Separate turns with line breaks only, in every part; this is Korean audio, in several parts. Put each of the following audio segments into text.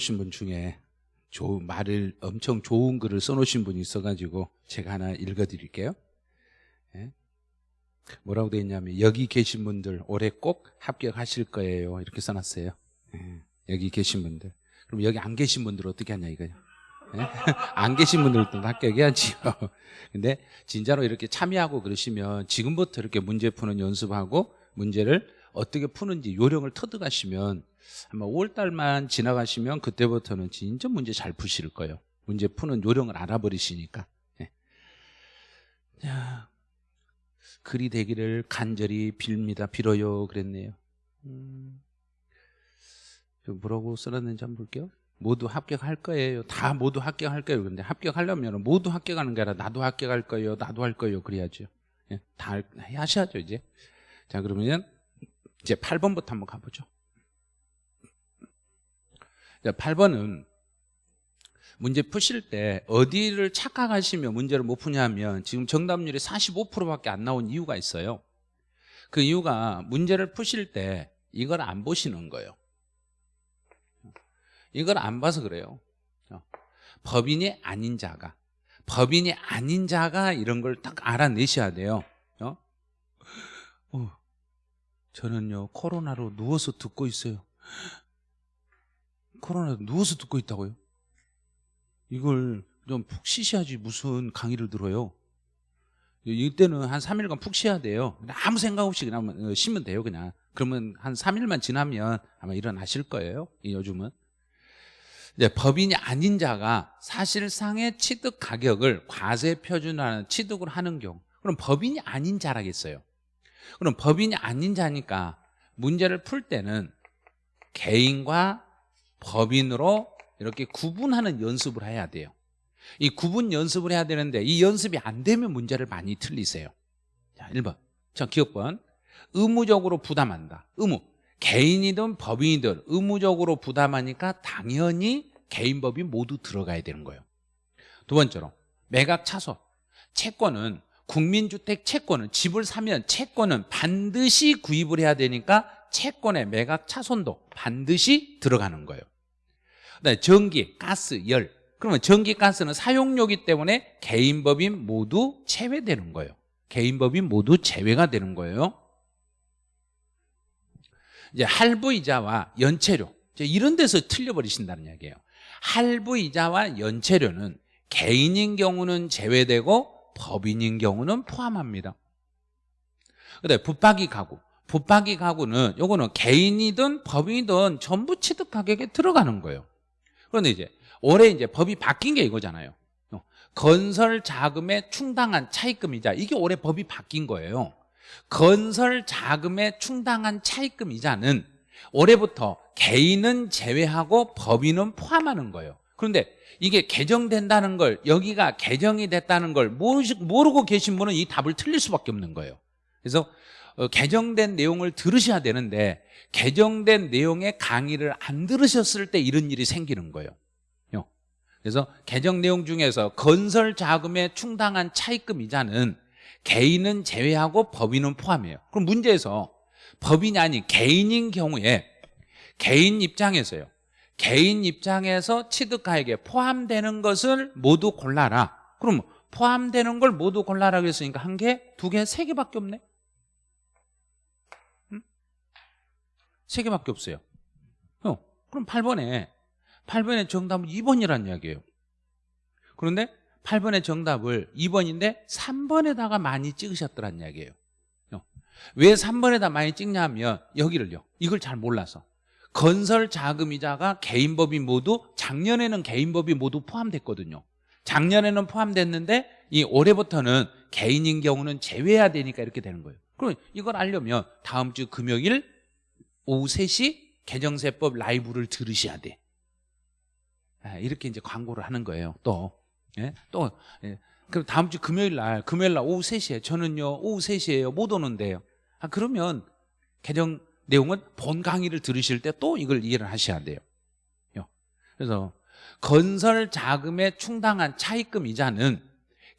오신 분 중에 좋은 말을 엄청 좋은 글을 써놓으신 분이 있어가지고 제가 하나 읽어드릴게요. 예? 뭐라고 되어 있냐면 여기 계신 분들 올해 꼭 합격하실 거예요. 이렇게 써놨어요. 예. 여기 계신 분들. 그럼 여기 안 계신 분들 어떻게 하냐 이거요. 예? 안 계신 분들도 합격해야지요. 근데 진짜로 이렇게 참여하고 그러시면 지금부터 이렇게 문제 푸는 연습하고 문제를 어떻게 푸는지 요령을 터득하시면 아마 5월달만 지나가시면 그때부터는 진짜 문제 잘 푸실 거예요. 문제 푸는 요령을 알아버리시니까. 예. 자, 글이 되기를 간절히 빌립니다. 빌어요. 그랬네요. 음, 뭐라고 써놨는지 한번 볼게요. 모두 합격할 거예요. 다 모두 합격할 거예요. 근데 합격하려면 모두 합격하는 게 아니라 나도 합격할 거예요. 나도 할 거예요. 그래야죠. 예, 다 하셔야죠, 이제. 자, 그러면 이제 8번부터 한번 가보죠. 자, 8번은 문제 푸실 때 어디를 착각하시면 문제를 못 푸냐면 지금 정답률이 45%밖에 안 나온 이유가 있어요. 그 이유가 문제를 푸실 때 이걸 안 보시는 거예요. 이걸 안 봐서 그래요. 법인이 아닌 자가 법인이 아닌 자가 이런 걸 딱 알아내셔야 돼요. 어? 어, 저는요 코로나로 누워서 듣고 있어요. 코로나 누워서 듣고 있다고요? 이걸 좀 푹 쉬셔야지 무슨 강의를 들어요. 이때는 한 3일간 푹 쉬어야 돼요. 아무 생각 없이 그냥 쉬면 돼요, 그냥. 그러면 한 3일만 지나면 아마 일어나실 거예요. 요즘은. 이제 법인이 아닌 자가 사실상의 취득 가격을 과세 표준화는 취득을 하는 경우. 그럼 법인이 아닌 자라겠어요. 그럼 법인이 아닌 자니까 문제를 풀 때는 개인과 법인으로 이렇게 구분하는 연습을 해야 돼요. 이 구분 연습을 해야 되는데 이 연습이 안 되면 문제를 많이 틀리세요. 자, 1번. 자, 기업번. 의무적으로 부담한다. 의무. 개인이든 법인이든 의무적으로 부담하니까 당연히 개인 법인 모두 들어가야 되는 거예요. 두 번째로 매각 차손. 채권은 국민주택 채권은 집을 사면 채권은 반드시 구입을 해야 되니까 채권의 매각 차손도 반드시 들어가는 거예요. 그다음에 전기, 가스, 열. 그러면 전기, 가스는 사용료기 때문에 개인 법인 모두 제외되는 거예요. 개인 법인 모두 제외가 되는 거예요. 이제 할부이자와 연체료 이런 데서 틀려버리신다는 이야기예요. 할부이자와 연체료는 개인인 경우는 제외되고 법인인 경우는 포함합니다. 그다음에 붙박이 가구 붙박이 가구는 요거는 개인이든 법인이든 전부 취득 가격에 들어가는 거예요. 그런데 이제 올해 이제 법이 바뀐 게 이거잖아요. 건설 자금에 충당한 차입금이자 이게 올해 법이 바뀐 거예요. 건설 자금에 충당한 차입금 이자는 올해부터 개인은 제외하고 법인은 포함하는 거예요. 그런데 이게 개정된다는 걸 여기가 개정이 됐다는 걸 모르고 계신 분은 이 답을 틀릴 수밖에 없는 거예요. 그래서 어, 개정된 내용을 들으셔야 되는데 개정된 내용의 강의를 안 들으셨을 때 이런 일이 생기는 거예요. 그래서 개정 내용 중에서 건설 자금에 충당한 차입금 이자는 개인은 제외하고 법인은 포함해요. 그럼 문제에서 법인이 아닌 개인인 경우에 개인 입장에서요. 개인 입장에서 취득가액에 포함되는 것을 모두 골라라. 그럼 포함되는 걸 모두 골라라 그랬으니까 한 개, 두 개, 세 개밖에 없네. 세 개밖에 없어요. 어, 그럼 8번에 8번의 정답은 2번이라는 이야기예요. 그런데 8번의 정답을 2번인데 3번에다가 많이 찍으셨더란 이야기예요. 왜 3번에다 많이 찍냐면 여기를요. 이걸 잘 몰라서. 건설 자금이자가 개인법인 모두 작년에는 개인법인 모두 포함됐거든요. 작년에는 포함됐는데 이 올해부터는 개인인 경우는 제외해야 되니까 이렇게 되는 거예요. 그럼 이걸 알려면 다음 주 금요일 오후 3시 개정세법 라이브를 들으셔야 돼. 아, 이렇게 이제 광고를 하는 거예요. 또 예? 또 예. 그럼 다음 주 금요일 날 금요일 날 오후 3시에 저는요 오후 3시에요 못 오는데요. 아 그러면 개정 내용은 본 강의를 들으실 때 또 이걸 이해를 하셔야 돼요. 그래서 건설 자금에 충당한 차입금 이자는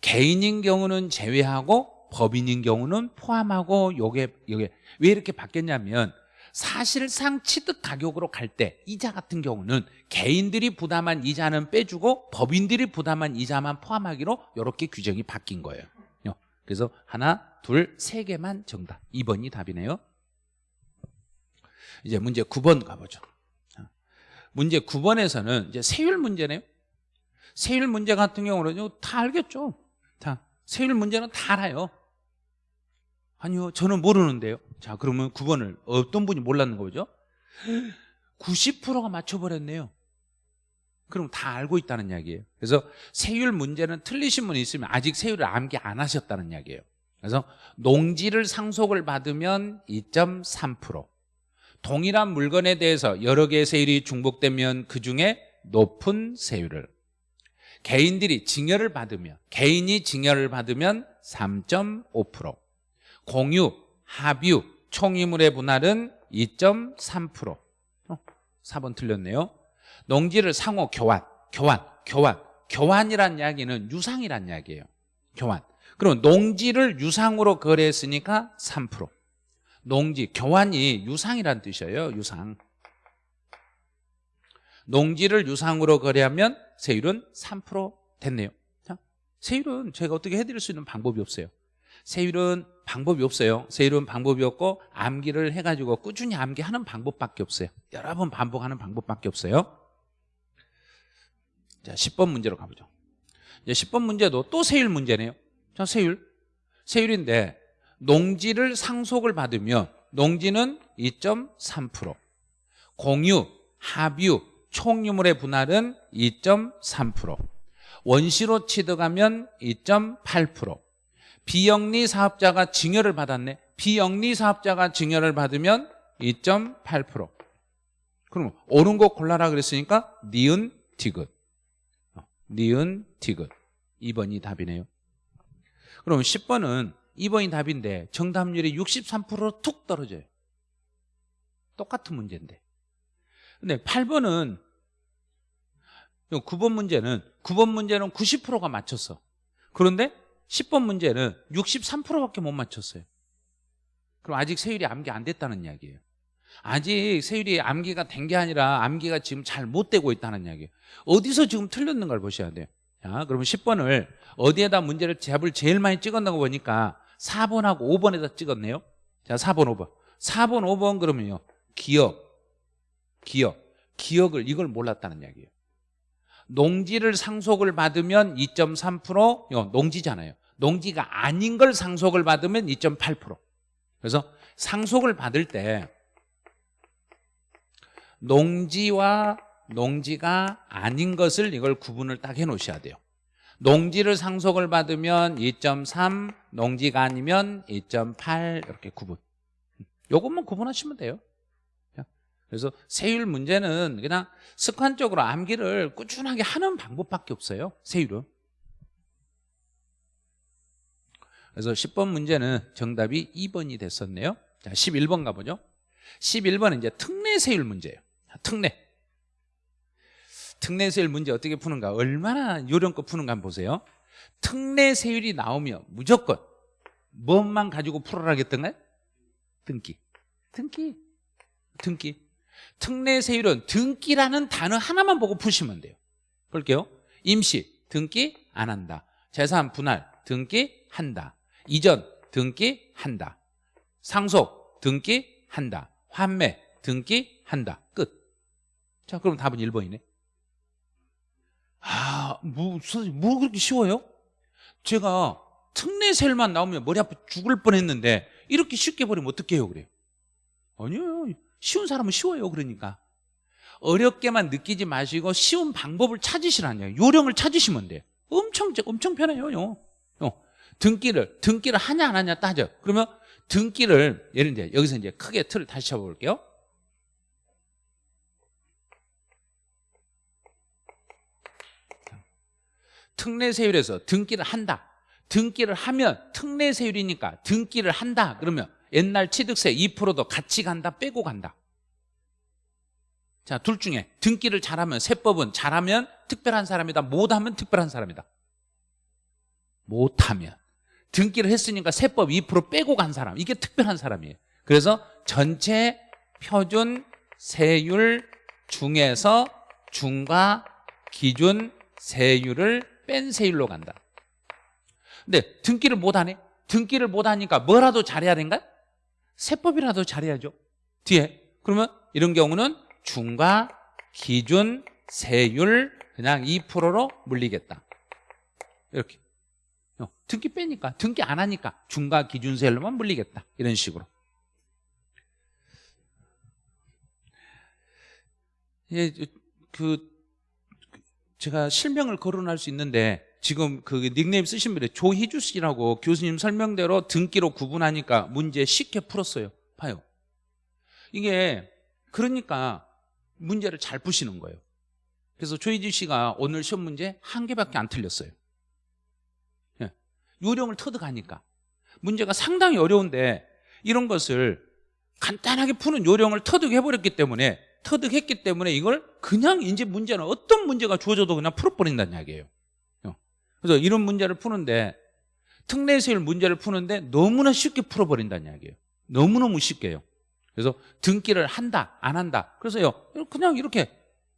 개인인 경우는 제외하고 법인인 경우는 포함하고 요게 요게 왜 이렇게 바뀌었냐면 사실상 취득 가격으로 갈 때 이자 같은 경우는 개인들이 부담한 이자는 빼주고 법인들이 부담한 이자만 포함하기로 이렇게 규정이 바뀐 거예요. 그래서 하나, 둘, 세 개만 정답. 2번이 답이네요. 이제 문제 9번 가보죠. 문제 9번에서는 이제 세율 문제네요. 세율 문제 같은 경우는 다 알겠죠. 다 세율 문제는 다 알아요. 아니요, 저는 모르는데요. 자, 그러면 9번을 어떤 분이 몰랐는 거죠? 90%가 맞춰버렸네요. 그럼 다 알고 있다는 이야기예요. 그래서 세율 문제는 틀리신 분이 있으면 아직 세율을 암기 안 하셨다는 이야기예요. 그래서 농지를 상속을 받으면 2.3% 동일한 물건에 대해서 여러 개의 세율이 중복되면 그 중에 높은 세율을 개인들이 증여를 받으면 개인이 증여를 받으면 3.5% 공유, 합유, 총이물의 분할은 2.3% 어, 4번 틀렸네요. 농지를 상호 교환, 교환, 교환. 교환이란 이야기는 유상이란 이야기예요. 교환. 그럼 농지를 유상으로 거래했으니까 3% 농지, 교환이 유상이란 뜻이에요 유상. 농지를 유상으로 거래하면 세율은 3% 됐네요. 자, 세율은 제가 어떻게 해드릴 수 있는 방법이 없어요. 세율은 방법이 없어요. 세율은 방법이 없고 암기를 해가지고 꾸준히 암기하는 방법밖에 없어요. 여러 번 반복하는 방법밖에 없어요. 자 10번 문제로 가보죠. 이제 10번 문제도 또 세율 문제네요. 자 세율 세율인데 농지를 상속을 받으면 농지는 2.3% 공유, 합유, 총유물의 분할은 2.3% 원시로 취득하면 2.8% 비영리 사업자가 증여를 받았네. 비영리 사업자가 증여를 받으면 2.8% 그럼 옳은 거 골라라 그랬으니까 니은 디귿. 어, 니은 디귿. 2번이 답이네요. 그럼 10번은 2번이 답인데 정답률이 63%툭 떨어져요. 똑같은 문제인데. 근데 8번은 9번 문제는 9번 문제는 90%가 맞췄어. 그런데 10번 문제는 63%밖에 못 맞췄어요. 그럼 아직 세율이 암기 안 됐다는 이야기예요. 아직 세율이 암기가 된 게 아니라 암기가 지금 잘 못 되고 있다는 이야기예요. 어디서 지금 틀렸는 걸 보셔야 돼요. 자, 그러면 10번을 어디에다 문제를 잡을 제일 많이 찍었나 보니까 4번하고 5번에다 찍었네요. 자 4번 5번. 4번 5번 그러면요. 기억 기억 기억을 이걸 몰랐다는 이야기예요. 농지를 상속을 받으면 2.3% 농지잖아요 농지가 아닌 걸 상속을 받으면 2.8% 그래서 상속을 받을 때 농지와 농지가 아닌 것을 이걸 구분을 딱 해놓으셔야 돼요. 농지를 상속을 받으면 2.3 농지가 아니면 2.8 이렇게 구분. 요것만 구분하시면 돼요. 그래서 세율 문제는 그냥 습관적으로 암기를 꾸준하게 하는 방법밖에 없어요. 세율은 그래서 10번 문제는 정답이 2번이 됐었네요. 자 11번 가보죠. 11번은 이제 특례세율 문제예요. 특례. 특례세율 문제 어떻게 푸는가? 얼마나 요령껏 푸는가 한번 보세요. 특례세율이 나오면 무조건 뭐만 가지고 풀어라겠던가요? 등기. 등기. 등기. 특례세율은 등기라는 단어 하나만 보고 푸시면 돼요. 볼게요. 임시 등기 안 한다. 재산 분할 등기 한다 이전 등기 한다 상속 등기 한다 환매 등기 한다 끝 자 그럼 답은 1번이네 아, 뭐, 선생님, 뭐 그렇게 쉬워요? 제가 특례셀만 나오면 머리 아파 죽을 뻔 했는데, 이렇게 쉽게 버리면 어떡해요, 그래요? 아니요. 쉬운 사람은 쉬워요, 그러니까. 어렵게만 느끼지 마시고 쉬운 방법을 찾으시라니요. 요령을 찾으시면 돼요. 엄청, 엄청 편해요, 어. 등기를, 등기를 하냐, 안 하냐 따져. 그러면 등기를, 예를 들어, 여기서 이제 크게 틀을 다시 잡아볼게요. 특례세율에서 등기를 한다. 등기를 하면 특례세율이니까 등기를 한다. 그러면 옛날 취득세 2%도 같이 간다 빼고 간다. 자 둘 중에 등기를 잘하면 세법은 잘하면 특별한 사람이다. 못하면 특별한 사람이다. 못하면 등기를 했으니까 세법 2% 빼고 간 사람 이게 특별한 사람이에요 그래서 전체 표준 세율 중에서 중과 기준 세율을 뺀 세율로 간다. 근데 등기를 못하네? 등기를 못하니까 뭐라도 잘해야 되는가? 세법이라도 잘해야죠. 뒤에. 그러면 이런 경우는 중과 기준 세율 그냥 2%로 물리겠다. 이렇게. 어, 등기 빼니까 등기 안 하니까 중과 기준 세율로만 물리겠다. 이런 식으로. 예, 그 제가 실명을 거론할 수 있는데 지금 그 닉네임 쓰신 분이 조희주 씨라고 교수님 설명대로 등기로 구분하니까 문제 쉽게 풀었어요. 봐요. 이게 그러니까 문제를 잘 푸시는 거예요. 그래서 조희주 씨가 오늘 시험 문제 한 개밖에 안 틀렸어요. 예. 요령을 터득하니까 문제가 상당히 어려운데 이런 것을 간단하게 푸는 요령을 터득해버렸기 때문에 터득했기 때문에 이걸 그냥 이제 문제는 어떤 문제가 주어져도 그냥 풀어버린다는 이야기예요. 어. 그래서 이런 문제를 푸는데 특례세율 문제를 푸는데 너무나 쉽게 풀어버린다는 이야기예요. 너무너무 쉽게요. 그래서 등기를 한다 안 한다 그래서요 그냥 이렇게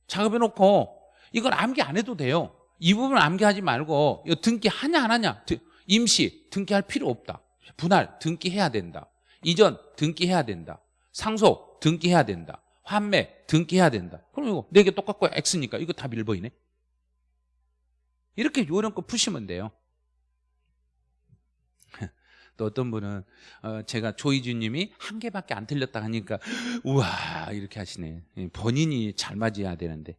작업해놓고 이걸 암기 안 해도 돼요. 이 부분 암기하지 말고 이거 등기 하냐 안 하냐 임시 등기할 필요 없다. 분할 등기해야 된다. 이전 등기해야 된다. 상속 등기해야 된다. 환매 등기해야 된다. 그럼 이거 네 개 똑같고 X니까 이거 다 밀보이네. 이렇게 요령껏 푸시면 돼요. 또 어떤 분은 어, 제가 조이주님이 한 개밖에 안 틀렸다 하니까 우와 이렇게 하시네. 예, 본인이 잘 맞아야 되는데.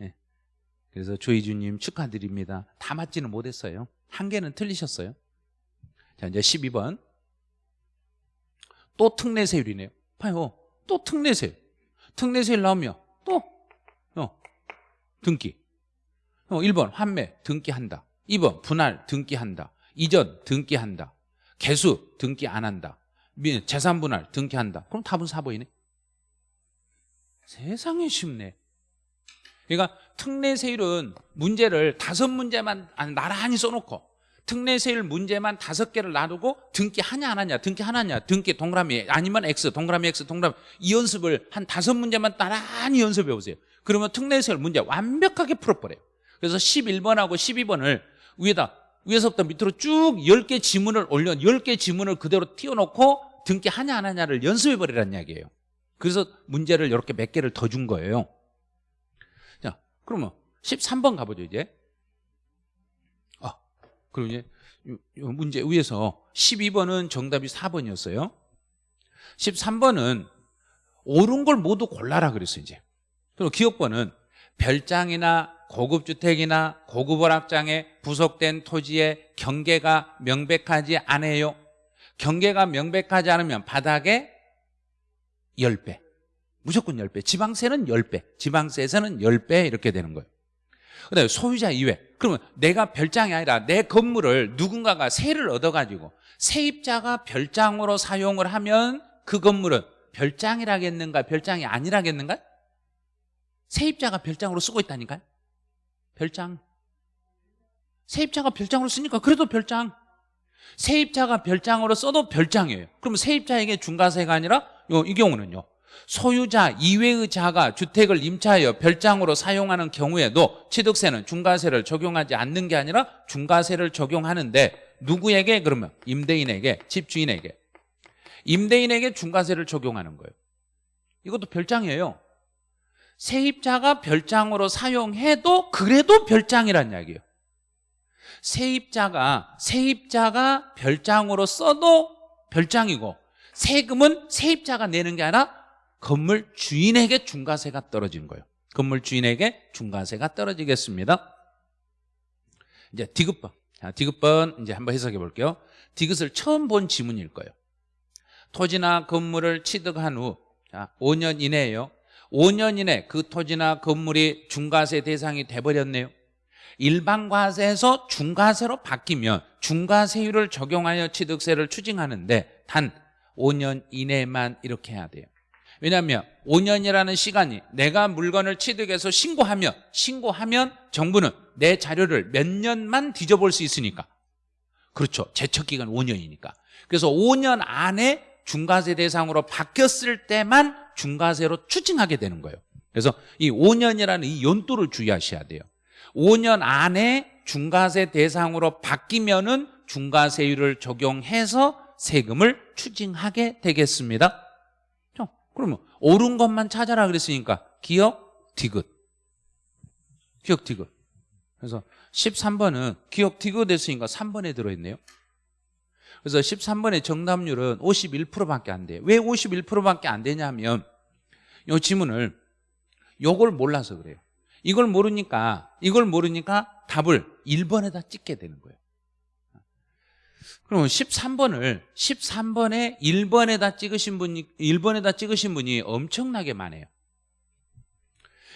예. 그래서 조이주님 축하드립니다. 다 맞지는 못했어요. 한 개는 틀리셨어요. 자 이제 12번 또 특례세율이네요. 봐요. 또 특례세율. 특례세율 나오면 또 어, 등기. 어, 1번 환매 등기한다. 2번 분할 등기한다. 이전 등기한다. 개수 등기 안 한다. 재산 분할 등기한다. 그럼 답은 4번이네. 세상에 쉽네. 그러니까 특례세율은 문제를 다섯 문제만 나란히 써놓고 특례세율 문제만 다섯 개를 놔두고 등기 하냐 안 하냐 등기 하나냐 등기 동그라미 아니면 X 동그라미 X 동그라미 이 연습을 한 다섯 문제만 나란히 연습해 보세요. 그러면 특례세율 문제 완벽하게 풀어버려요. 그래서 11번하고 12번을 위에다 위에서부터 밑으로 쭉 10개 지문을 올려 10개 지문을 그대로 띄워놓고 등기 하냐 안 하냐를 연습해 버리라는 이야기예요. 그래서 문제를 이렇게 몇 개를 더 준 거예요. 자 그러면 13번 가보죠 이제 그럼 이제 문제 위에서 12번은 정답이 4번이었어요. 13번은 옳은 걸 모두 골라라 그랬어요, 이제. 그리고 기업번은 별장이나 고급주택이나 고급오락장에 부속된 토지의 경계가 명백하지 않아요. 경계가 명백하지 않으면 바닥에 10배. 무조건 10배. 지방세는 10배. 지방세에서는 10배 이렇게 되는 거예요. 그 다음에 소유자 이외. 그러면 내가 별장이 아니라 내 건물을 누군가가 세를 얻어가지고 세입자가 별장으로 사용을 하면 그 건물은 별장이라겠는가 별장이 아니라겠는가? 세입자가 별장으로 쓰고 있다니까요. 별장. 세입자가 별장으로 쓰니까 그래도 별장. 세입자가 별장으로 써도 별장이에요. 그럼 세입자에게 중과세가 아니라 이 경우는요 소유자 이외의 자가 주택을 임차하여 별장으로 사용하는 경우에도 취득세는 중과세를 적용하지 않는 게 아니라 중과세를 적용하는데 누구에게? 그러면 임대인에게 집주인에게. 임대인에게 중과세를 적용하는 거예요. 이것도 별장이에요. 세입자가 별장으로 사용해도 그래도 별장이란 이야기예요. 세입자가 세입자가 별장으로 써도 별장이고 세금은 세입자가 내는 게 아니라 건물 주인에게 중과세가 떨어지는 거예요. 건물 주인에게 중과세가 떨어지겠습니다. 이제 디귿번. 자, 디귿번 이제 한번 해석해 볼게요. 디귿을 처음 본 지문일 거예요. 토지나 건물을 취득한 후 자, 5년 이내에요. 5년 이내 그 토지나 건물이 중과세 대상이 돼버렸네요. 일반과세에서 중과세로 바뀌면 중과세율을 적용하여 취득세를 추징하는데 단 5년 이내만 이렇게 해야 돼요 왜냐하면 5년이라는 시간이 내가 물건을 취득해서 신고하면 신고하면 정부는 내 자료를 몇 년만 뒤져볼 수 있으니까. 그렇죠. 제척기간 5년이니까. 그래서 5년 안에 중과세 대상으로 바뀌었을 때만 중과세로 추징하게 되는 거예요. 그래서 이 5년이라는 이 연도를 주의하셔야 돼요. 5년 안에 중과세 대상으로 바뀌면 은 중과세율을 적용해서 세금을 추징하게 되겠습니다. 자, 그러면 옳은 것만 찾아라 그랬으니까 기억 디귿. 기억 디귿. 그래서 13번은 기억 디귿 됐으니까 3번에 들어있네요. 그래서 13번의 정답률은 51%밖에 안 돼요. 왜 51%밖에 안 되냐면 이 지문을 요걸 몰라서 그래요. 이걸 모르니까 이걸 모르니까 답을 1번에다 찍게 되는 거예요 그러면 13번을 13번에 1번에다 찍으신 분이 1번에다 찍으신 분이 엄청나게 많아요.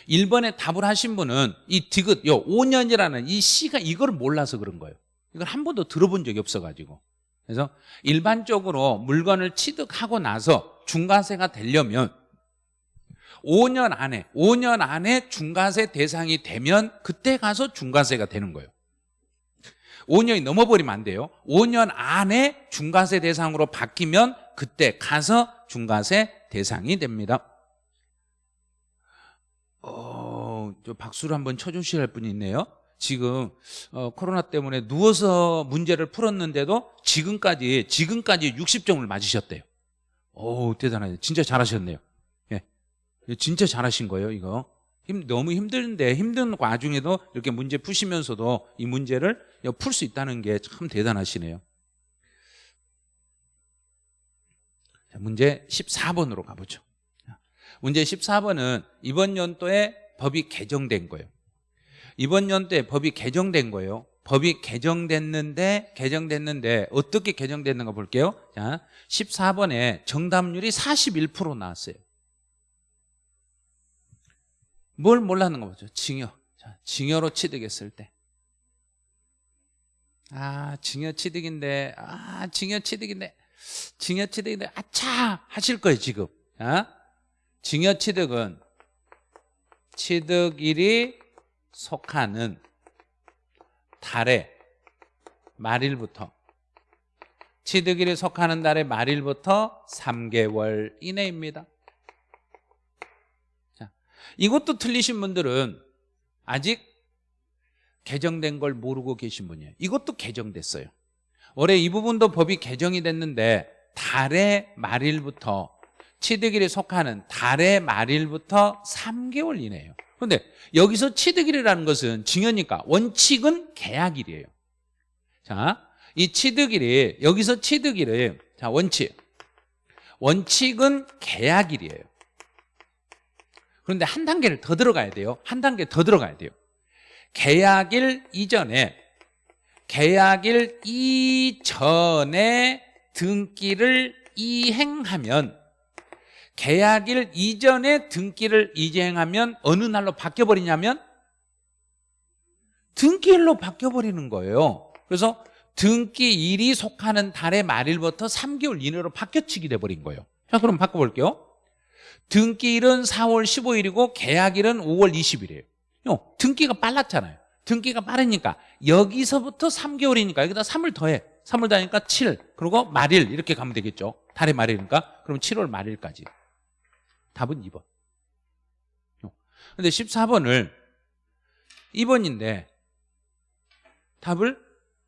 1번에 답을 하신 분은 이 디귿 요 5년이라는 이 시가 이걸 몰라서 그런 거예요. 이걸 한 번도 들어본 적이 없어 가지고. 그래서 일반적으로 물건을 취득하고 나서 중과세가 되려면 5년 안에 5년 안에 중과세 대상이 되면 그때 가서 중과세가 되는 거예요 5년이 넘어버리면 안 돼요. 5년 안에 중과세 대상으로 바뀌면 그때 가서 중과세 대상이 됩니다. 어, 저 박수를 한번 할 분이 있네요. 지금 어, 코로나 때문에 누워서 문제를 풀었는데도 지금까지 지금까지 60점을 맞으셨대요. 오 대단하네. 진짜 잘하셨네요. 예. 진짜 잘하신 거예요 이거 힘, 너무 힘든데 힘든 와중에도 이렇게 문제 푸시면서도 이 문제를 풀 수 있다는 게 참 대단하시네요. 자, 문제 14번으로 가보죠. 문제 14번은 이번 연도에 법이 개정된 거예요. 이번 연도에 법이 개정된 거예요. 법이 개정됐는데 개정됐는데 어떻게 개정됐는가 볼게요. 자, 14번에 정답률이 41% 나왔어요 뭘 몰랐는가 보죠 징여 자, 징여로 취득했을 때 아, 징여 취득인데, 아, 징여 취득인데, 징여 취득인데, 아차! 하실 거예요, 지금. 아? 징여 취득은 취득일이 속하는 달의 말일부터 취득일이 속하는 달의 말일부터 3개월 이내입니다. 자, 이것도 틀리신 분들은 아직 개정된 걸 모르고 계신 분이에요. 이것도 개정됐어요. 올해 이 부분도 법이 개정이 됐는데 달의 말일부터 취득일에 속하는 달의 말일부터 3개월 이내예요. 그런데 여기서 취득일이라는 것은 증여니까 원칙은 계약일이에요. 자, 이 취득일이 여기서 취득일을 자 원칙. 원칙은 계약일이에요 그런데 한 단계를 더 들어가야 돼요. 한 단계 더 들어가야 돼요. 계약일 이전에 계약일 이전에 등기를 이행하면 계약일 이전에 등기를 이행하면 어느 날로 바뀌어버리냐면 등기일로 바뀌어버리는 거예요. 그래서 등기일이 속하는 달의 말일부터 3개월 이내로 바뀌어치기 돼버린 거예요. 자 그럼 바꿔볼게요 등기일은 4월 15일이고 계약일은 5월 20일이에요. 등기가 빨랐잖아요. 등기가 빠르니까 여기서부터 3개월이니까 여기다 3을 더해. 3을 더하니까 7 그리고 말일 이렇게 가면 되겠죠. 달의 말일이니까 그럼 7월 말일까지. 답은 2번. 근데 14번을 2번인데 답을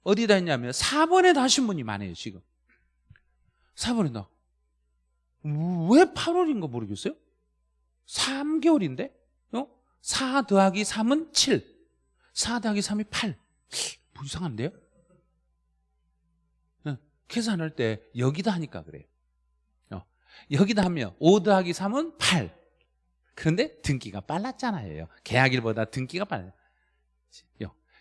어디다 했냐면 4번에 다 하신 분이 많아요 지금. 4번에 나 왜 8월인 거 모르겠어요? 3개월인데? 4 더하기 3은 7 4 더하기 3이 8 뭐 이상한데요? 계산할 때 여기다 하니까 그래요. 어, 여기다 하면 5 더하기 3은 8 그런데 등기가 빨랐잖아요. 계약일보다 등기가 빨라요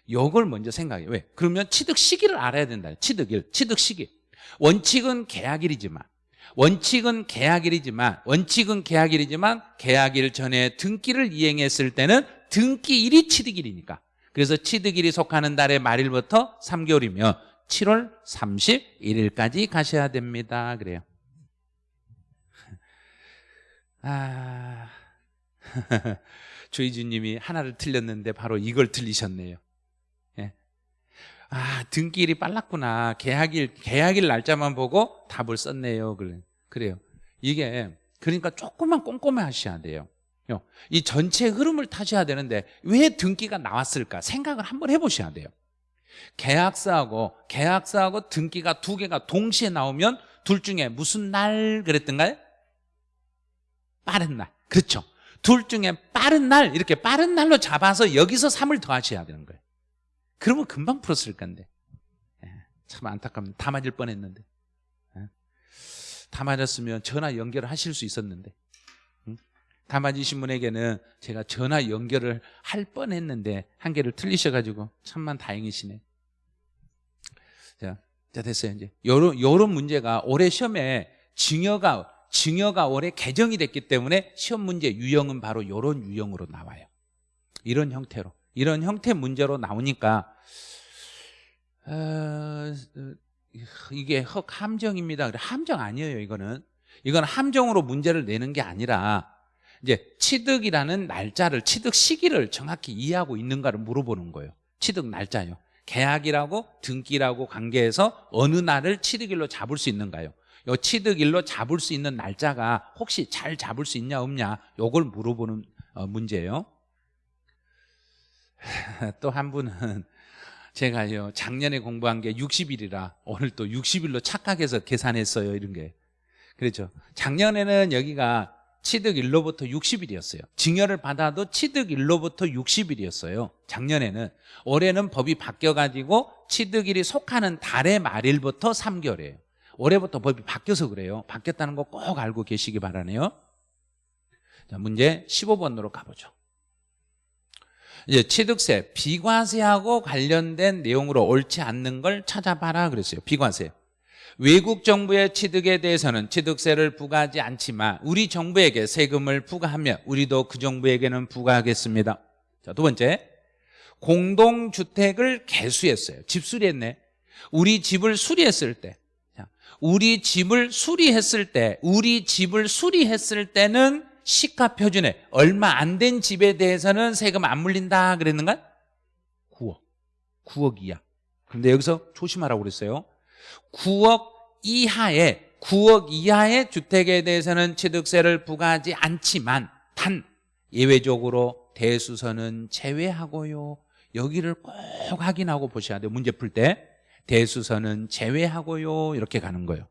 요걸 먼저 생각해요. 왜? 그러면 취득 시기를 알아야 된다. 취득일, 취득 시기. 원칙은 계약일이지만 원칙은 계약일이지만 원칙은 계약일이지만 계약일 전에 등기를 이행했을 때는 등기일이 취득일이니까. 그래서 취득일이 속하는 달의 말일부터 3개월이면 7월 31일까지 가셔야 됩니다. 그래요. 아 조이주님이 하나를 틀렸는데 바로 이걸 틀리셨네요. 예. 아 등기일이 빨랐구나 계약일 계약일 날짜만 보고 답을 썼네요 그래 그래요 이게 그러니까 조금만 꼼꼼히 하셔야 돼요. 요. 이 전체 흐름을 타셔야 되는데 왜 등기가 나왔을까 생각을 한번 해보셔야 돼요. 계약서하고 계약서하고 등기가 두 개가 동시에 나오면 둘 중에 무슨 날 그랬던가요? 빠른 날. 그렇죠. 둘 중에 빠른 날 이렇게 빠른 날로 잡아서 여기서 3을 더하셔야 되는 거예요. 그러면 금방 풀었을 건데. 예, 참 안타깝니다. 다 맞을 뻔했는데. 예. 다 맞았으면 전화 연결을 하실 수 있었는데. 응? 다 맞으신 분에게는 제가 전화 연결을 할 뻔했는데 한 개를 틀리셔가지고 참만 다행이시네. 자, 자 됐어요 이제. 요런 요런 문제가 올해 시험에 증여가 증여가 올해 개정이 됐기 때문에 시험 문제 유형은 바로 이런 유형으로 나와요. 이런 형태로 이런 형태 문제로 나오니까 어, 어, 이게 헉 함정입니다. 함정 아니에요. 이거는 이건 함정으로 문제를 내는 게 아니라 이제 취득이라는 날짜를 취득 시기를 정확히 이해하고 있는가를 물어보는 거예요. 취득 날짜요. 계약이라고 등기라고 관계해서 어느 날을 취득일로 잡을 수 있는가요? 요 취득일로 잡을 수 있는 날짜가 혹시 잘 잡을 수 있냐 없냐 요걸 물어보는 어, 문제예요. 또 한 분은 제가요 작년에 공부한 게 60일이라 오늘 또 60일로 착각해서 계산했어요 이런 게. 그렇죠? 작년에는 여기가 취득일로부터 60일이었어요. 증여를 받아도 취득일로부터 60일이었어요. 작년에는. 올해는 법이 바뀌어가지고 취득일이 속하는 달의 말일부터 3개월이에요. 올해부터 법이 바뀌어서 그래요. 바뀌었다는 거 꼭 알고 계시기 바라네요. 자 문제 15번으로 가보죠 이제 취득세, 비과세하고 관련된 내용으로 옳지 않는 걸 찾아봐라 그랬어요. 비과세. 외국 정부의 취득에 대해서는 취득세를 부과하지 않지만 우리 정부에게 세금을 부과하면 우리도 그 정부에게는 부과하겠습니다. 자, 두 번째. 공동주택을 개수했어요. 집 수리했네. 우리 집을 수리했을 때. 자, 우리 집을 수리했을 때, 우리 집을 수리했을 때는 시가 표준에 얼마 안 된 집에 대해서는 세금 안 물린다 그랬는가? 9억. 9억 이하. 근데 여기서 조심하라고 그랬어요. 9억 이하의 9억 이하의 주택에 대해서는 취득세를 부과하지 않지만 단 예외적으로 대수선은 제외하고요. 여기를 꼭 확인하고 보셔야 돼요. 문제 풀 때. 대수선은 제외하고요. 이렇게 가는 거예요.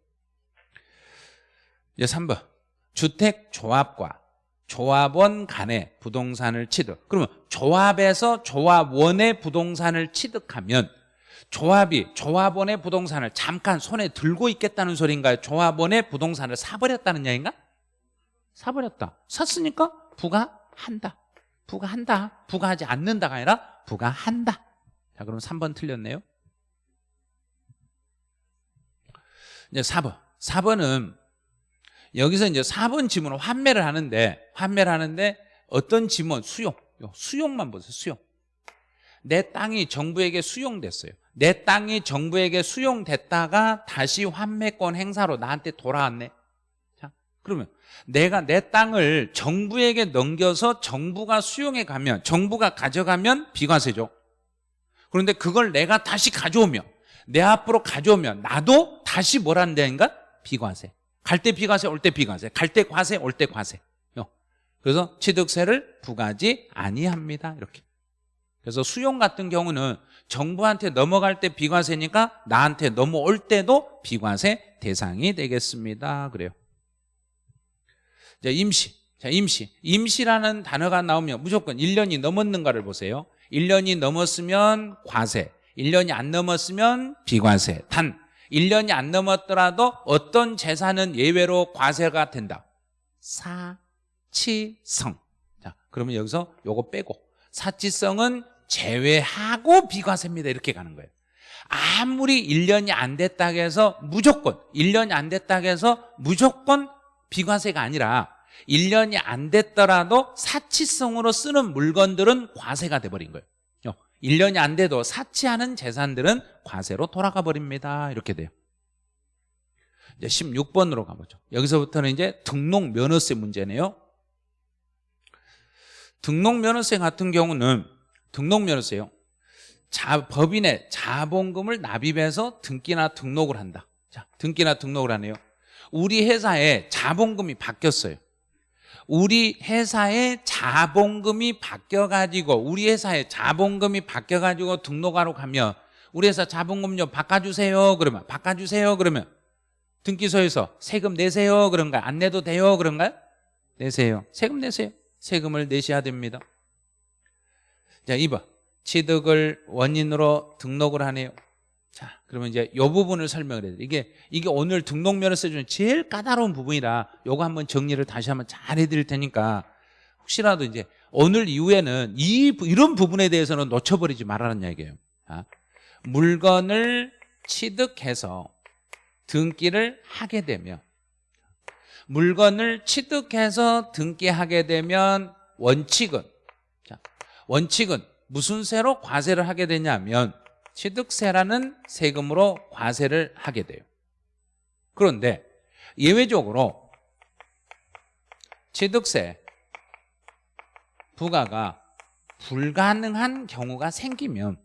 이제 3번. 주택조합과 조합원 간에 부동산을 취득. 그러면 조합에서 조합원의 부동산을 취득하면 조합이 조합원의 부동산을 잠깐 손에 들고 있겠다는 소리인가요? 조합원의 부동산을 사버렸다는 얘기인가? 사버렸다. 샀으니까 부과한다. 부과한다. 부과하지 않는다가 아니라 부과한다. 자 그럼 3번 틀렸네요. 이제 4번. 4번은 여기서 이제 4번 지문을 환매를 하는데 환매를 하는데 어떤 지문? 수용. 수용만 보세요 수용. 내 땅이 정부에게 수용됐어요. 내 땅이 정부에게 수용됐다가 다시 환매권 행사로 나한테 돌아왔네. 자 그러면 내가 내 땅을 정부에게 넘겨서 정부가 수용해 가면 정부가 가져가면 비과세죠. 그런데 그걸 내가 다시 가져오면 내 앞으로 가져오면 나도 다시 뭐란다인가? 비과세 갈 때 비과세 올 때 비과세 갈 때 과세 올 때 과세 그래서 취득세를 부과하지 아니합니다. 이렇게. 그래서 수용 같은 경우는 정부한테 넘어갈 때 비과세니까 나한테 넘어올 때도 비과세 대상이 되겠습니다. 그래요. 자 임시. 자 임시. 임시라는 단어가 나오면 무조건 1년이 넘었는가를 보세요. 1년이 넘었으면 과세 1년이 안 넘었으면 비과세 단 1년이 안 넘었더라도 어떤 재산은 예외로 과세가 된다. 사치성. 자 그러면 여기서 요거 빼고. 사치성은 제외하고 비과세입니다. 이렇게 가는 거예요. 아무리 1년이 안 됐다고 해서 무조건 1년이 안 됐다고 해서 무조건 비과세가 아니라 1년이 안 됐더라도 사치성으로 쓰는 물건들은 과세가 돼버린 거예요 1년이 안 돼도 사치하는 재산들은 과세로 돌아가 버립니다. 이렇게 돼요. 이제 16번으로 가보죠. 여기서부터는 이제 등록 면허세 문제네요. 등록 면허세 같은 경우는 등록 면허세요. 자, 법인의 자본금을 납입해서 등기나 등록을 한다. 자, 등기나 등록을 하네요. 우리 회사에 자본금이 바뀌었어요. 우리 회사의 자본금이 바뀌어가지고 우리 회사의 자본금이 바뀌어가지고 등록하러 가면 우리 회사 자본금 좀 바꿔주세요. 그러면 바꿔주세요. 그러면 등기소에서 세금 내세요. 그런가요? 안 내도 돼요. 그런가요? 내세요. 세금 내세요. 세금을 내셔야 됩니다. 자 2번 취득을 원인으로 등록을 하네요 자 그러면 이제 이 부분을 설명을 해야 돼요 이게 이게 오늘 등록면허세 중에 제일 까다로운 부분이라 요거 한번 정리를 다시 한번 잘 해드릴 테니까 혹시라도 이제 오늘 이후에는 이 이런 부분에 대해서는 놓쳐버리지 말라는 얘기예요. 자, 물건을 취득해서 등기를 하게 되면 물건을 취득해서 등기하게 되면 원칙은 자, 원칙은 무슨 세로 과세를 하게 되냐면 취득세라는 세금으로 과세를 하게 돼요. 그런데 예외적으로 취득세 부과가 불가능한 경우가 생기면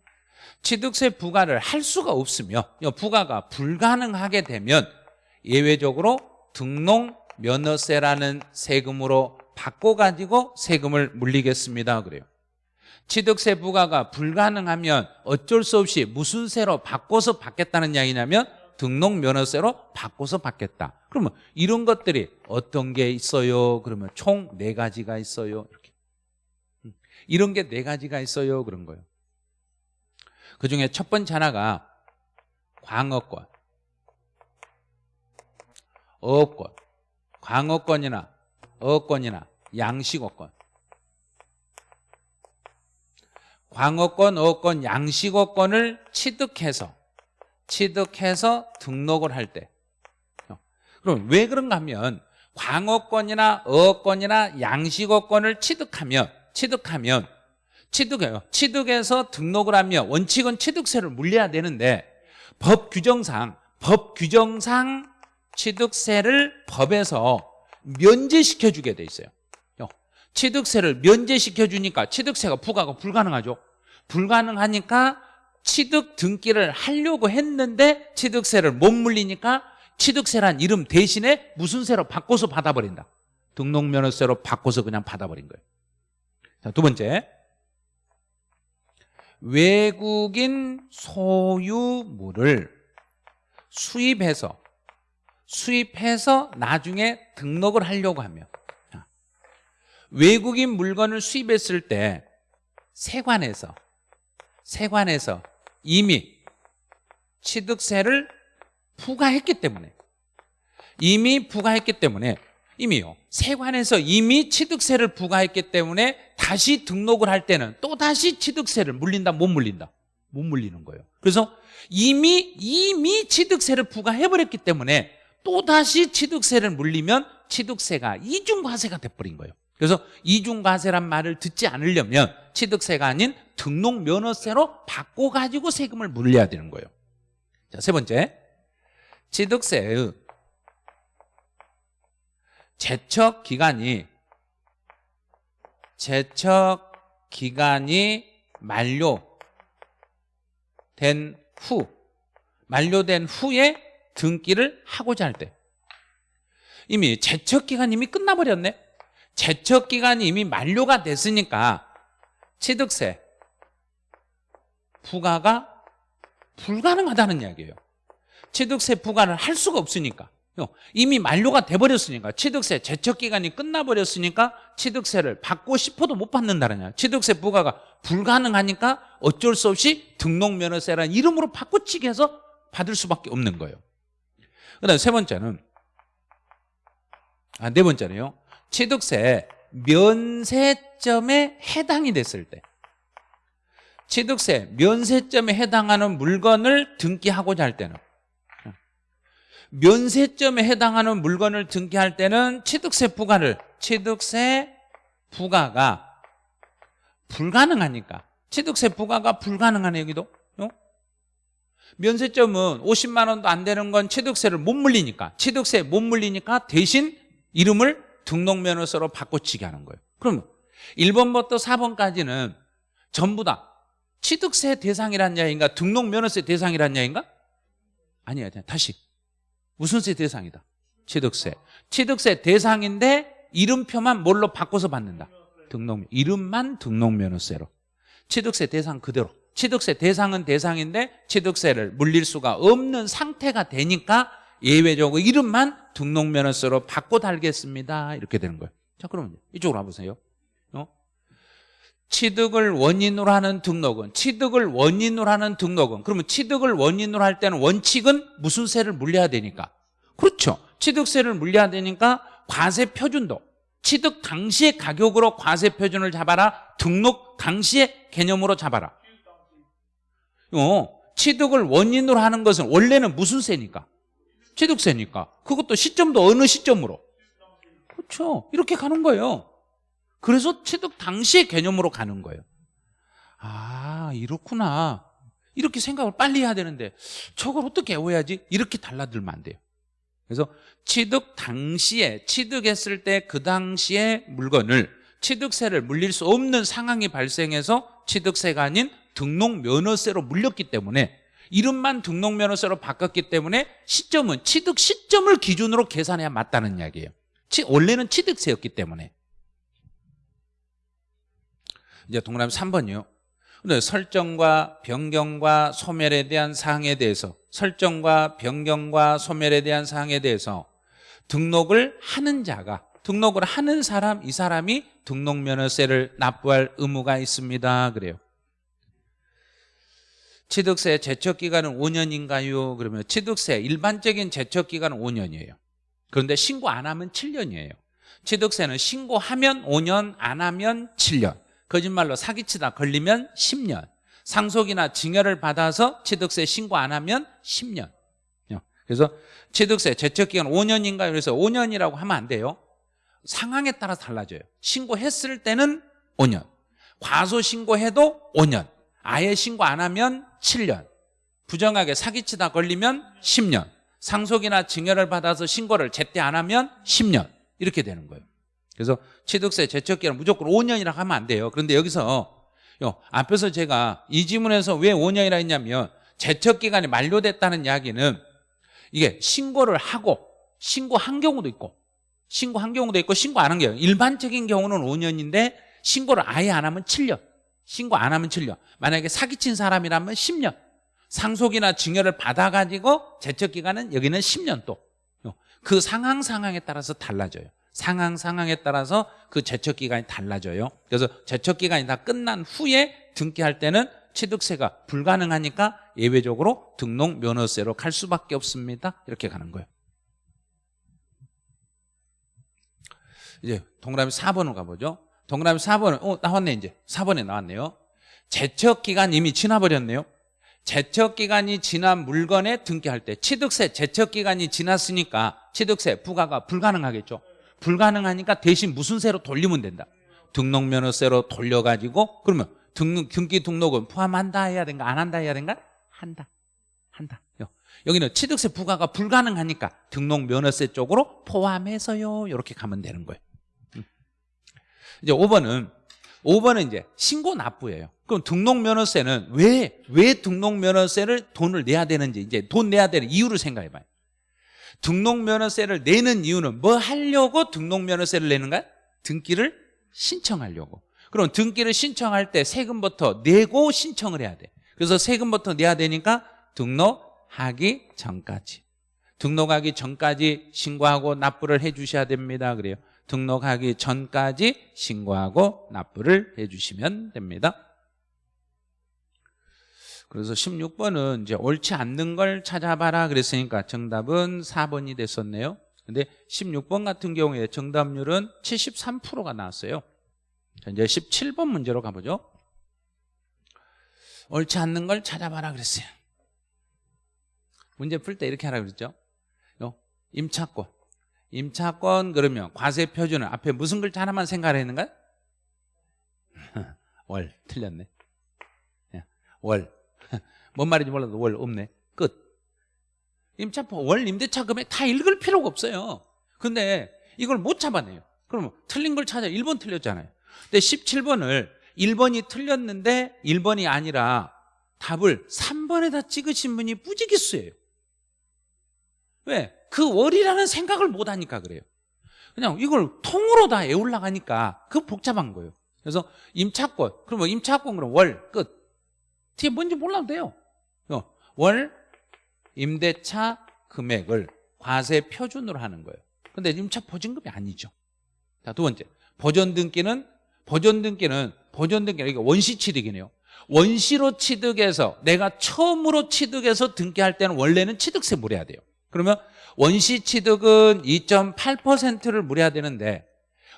취득세 부과를 할 수가 없으며 부과가 불가능하게 되면 예외적으로 등록 면허세라는 세금으로 바꿔가지고 세금을 물리겠습니다. 그래요 취득세 부과가 불가능하면 어쩔 수 없이 무슨 세로 바꿔서 받겠다는 이야기냐면 등록 면허세로 바꿔서 받겠다. 그러면 이런 것들이 어떤 게 있어요? 그러면 총 네 가지가 있어요. 이렇게. 음, 이런 게 네 가지가 있어요. 그런 거예요. 그 중에 첫 번째 하나가 광어권, 어권, 광어권이나 어권이나 양식어권. 광어권, 어권, 양식어권을 취득해서 취득해서 등록을 할 때. 그럼 왜 그런가 하면 광어권이나 어권이나 양식어권을 취득하면 취득하면 취득해요. 취득해서 등록을 하면 원칙은 취득세를 물려야 되는데 법 규정상 법 규정상 취득세를 법에서 면제시켜 주게 돼 있어요. 취득세를 면제시켜 주니까 취득세가 부과가 불가능하죠. 불가능하니까 취득 등기를 하려고 했는데 취득세를 못 물리니까 취득세란 이름 대신에 무슨 세로 바꿔서 받아버린다. 등록면허세로 바꿔서 그냥 받아버린 거예요. 자, 두 번째. 외국인 소유물을 수입해서 수입해서 나중에 등록을 하려고 하면 외국인 물건을 수입했을 때 세관에서 세관에서 이미 취득세를 부과했기 때문에 이미 부과했기 때문에 이미요. 세관에서 이미 취득세를 부과했기 때문에 다시 등록을 할 때는 또 다시 취득세를 물린다 못 물린다? 못 물리는 거예요. 그래서 이미 이미 취득세를 부과해버렸기 때문에 또 다시 취득세를 물리면 취득세가 이중과세가 돼버린 거예요 그래서 이중과세란 말을 듣지 않으려면 취득세가 아닌 등록면허세로 바꿔가지고 세금을 물려야 되는 거예요. 자, 세 번째. 취득세의 제척 기간이 제척 기간이 만료된 후 만료된 후에 등기를 하고자 할 때. 이미 제척 기간이 이미 끝나버렸네 제척 기간이 이미 만료가 됐으니까 취득세 부과가 불가능하다는 이야기예요. 취득세 부과를 할 수가 없으니까. 이미 만료가 돼버렸으니까. 취득세 제척기간이 끝나버렸으니까 취득세를 받고 싶어도 못 받는다는 야 취득세 부과가 불가능하니까 어쩔 수 없이 등록면허세라는 이름으로 바꿔치기 해서 받을 수밖에 없는 거예요. 그 다음에 세 번째는 아, 네 번째는요 취득세 면세점에 해당이 됐을 때 취득세 면세점에 해당하는 물건을 등기하고자 할 때는 면세점에 해당하는 물건을 등기할 때는 취득세 부과를 취득세 부과가 불가능하니까. 취득세 부과가 불가능하네 여기도. 어? 면세점은 50만 원도 안 되는 건 취득세를 못 물리니까. 취득세 못 물리니까 대신 이름을 등록면허서로 바꿔치기 하는 거예요 그럼 1번부터 4번까지는 전부 다 취득세 대상이란 이야기인가 등록면허세 대상이란 이야기인가? 아니야 다시 무슨 세 대상이다? 취득세. 취득세 대상인데 이름표만 뭘로 바꿔서 받는다. 등록 이름만 등록면허세로. 취득세 대상 그대로. 취득세 대상은 대상인데 취득세를 물릴 수가 없는 상태가 되니까 예외적으로 이름만 등록면허세로 바꿔 달겠습니다. 이렇게 되는 거예요. 자, 그러면 이쪽으로 와보세요. 어? 취득을 원인으로 하는 등록은 취득을 원인으로 하는 등록은 그러면 취득을 원인으로 할 때는 원칙은 무슨 세를 물려야 되니까 그렇죠 취득세를 물려야 되니까 과세 표준도 취득 당시의 가격으로 과세 표준을 잡아라 등록 당시의 개념으로 잡아라 어, 취득을 원인으로 하는 것은 원래는 무슨 세니까 취득세니까 그것도 시점도 어느 시점으로 그렇죠 이렇게 가는 거예요 그래서 취득 당시의 개념으로 가는 거예요. 아, 이렇구나. 이렇게 생각을 빨리 해야 되는데 저걸 어떻게 외워야지? 이렇게 달라들면 안 돼요. 그래서 취득 당시에 취득했을 때 그 당시에 물건을 취득세를 물릴 수 없는 상황이 발생해서 취득세가 아닌 등록 면허세로 물렸기 때문에 이름만 등록면허세로 바꿨기 때문에 시점은 취득 시점을 기준으로 계산해야 맞다는 이야기예요. 원래는 취득세였기 때문에 이제 동그라미 3번이요. 근데 설정과 변경과 소멸에 대한 사항에 대해서 설정과 변경과 소멸에 대한 사항에 대해서 등록을 하는 자가 등록을 하는 사람 이 사람이 등록면허세를 납부할 의무가 있습니다. 그래요. 취득세 제척기간은 5년인가요? 그러면 취득세 일반적인 제척기간은 5년이에요. 그런데 신고 안 하면 7년이에요. 취득세는 신고하면 5년, 안 하면 7년. 거짓말로 사기치다 걸리면 10년 상속이나 증여를 받아서 취득세 신고 안 하면 10년 그래서 취득세 제척기간 5년인가요? 그래서 5년이라고 하면 안 돼요 상황에 따라 달라져요 신고했을 때는 5년 과소 신고해도 5년 아예 신고 안 하면 7년. 부정하게 사기치다 걸리면 10년. 상속이나 증여를 받아서 신고를 제때 안 하면 10년. 이렇게 되는 거예요. 그래서 취득세 제척기간 무조건 5년이라고 하면 안 돼요. 그런데 여기서 요, 앞에서 제가 이 지문에서 왜 5년이라 했냐면 제척기간이 만료됐다는 이야기는 이게 신고를 하고 신고한 경우도 있고 신고한 경우도 있고 신고 안 한 경우 일반적인 경우는 5년인데 신고를 아예 안 하면 7년 신고 안 하면 7년 만약에 사기친 사람이라면 10년 상속이나 증여를 받아가지고 제척기간은 여기는 10년 또 그 상황 상황에 따라서 달라져요 상황 상황에 따라서 그 제척 기간이 달라져요. 그래서 제척 기간이 다 끝난 후에 등기할 때는 취득세가 불가능하니까 예외적으로 등록 면허세로 갈 수밖에 없습니다. 이렇게 가는 거예요. 이제 동그라미 4번으로 가보죠. 동그라미 4번은 어 나왔네 이제 4번에 나왔네요. 제척 기간 이미 지나버렸네요. 제척 기간이 지난 물건에 등기할 때 취득세 제척 기간이 지났으니까 취득세 부과가 불가능하겠죠. 불가능하니까 대신 무슨 세로 돌리면 된다 등록면허세로 돌려가지고 그러면 등록, 등기 등록은 포함한다 해야 된가 안 한다 해야 된가 한다 한다 여기는 취득세 부과가 불가능하니까 등록면허세 쪽으로 포함해서요 이렇게 가면 되는 거예요 음. 이제 5번은 5번은 이제 신고 납부예요. 그럼 등록면허세는 왜, 왜 등록면허세를 돈을 내야 되는지 이제 돈 내야 되는 이유를 생각해 봐요. 등록면허세를 내는 이유는 뭐 하려고 등록면허세를 내는가? 등기를 신청하려고. 그럼 등기를 신청할 때 세금부터 내고 신청을 해야 돼. 그래서 세금부터 내야 되니까 등록하기 전까지. 등록하기 전까지 신고하고 납부를 해 주셔야 됩니다. 그래요 등록하기 전까지 신고하고 납부를 해 주시면 됩니다 그래서 16번은 이제 옳지 않는 걸 찾아봐라 그랬으니까 정답은 4번이 됐었네요. 근데 16번 같은 경우에 정답률은 73%가 나왔어요. 자, 이제 17번 문제로 가보죠. 옳지 않는 걸 찾아봐라 그랬어요. 문제 풀 때 이렇게 하라 그랬죠. 임차권. 임차권 그러면 과세 표준은 앞에 무슨 글자 하나만 생각했는가? 월 틀렸네. 월. 뭔 말인지 몰라도 월 없네 끝 임차법 월 임대차 금액 다 읽을 필요가 없어요 근데 이걸 못 잡아내요 그러면 틀린 걸 찾아 1번 틀렸잖아요 근데 17번을 1번이 틀렸는데 1번이 아니라 답을 3번에다 찍으신 분이 뿌지기수예요 왜? 그 월이라는 생각을 못 하니까 그래요. 그냥 이걸 통으로 다 애울라 가니까 그 복잡한 거예요. 그래서 임차권, 그러면 임차권 그럼 월 끝. 뒤에 뭔지 몰라도 돼요. 어, 월 임대차 금액을 과세 표준으로 하는 거예요. 근데 임차 보증금이 아니죠. 자, 두 번째. 보존 등기는 보존 등기는 이게 원시 취득이네요. 원시로 취득해서 내가 처음으로 취득해서 등기할 때는 원래는 취득세 물어야 돼요. 그러면 원시 취득은 2.8%를 물어야 되는데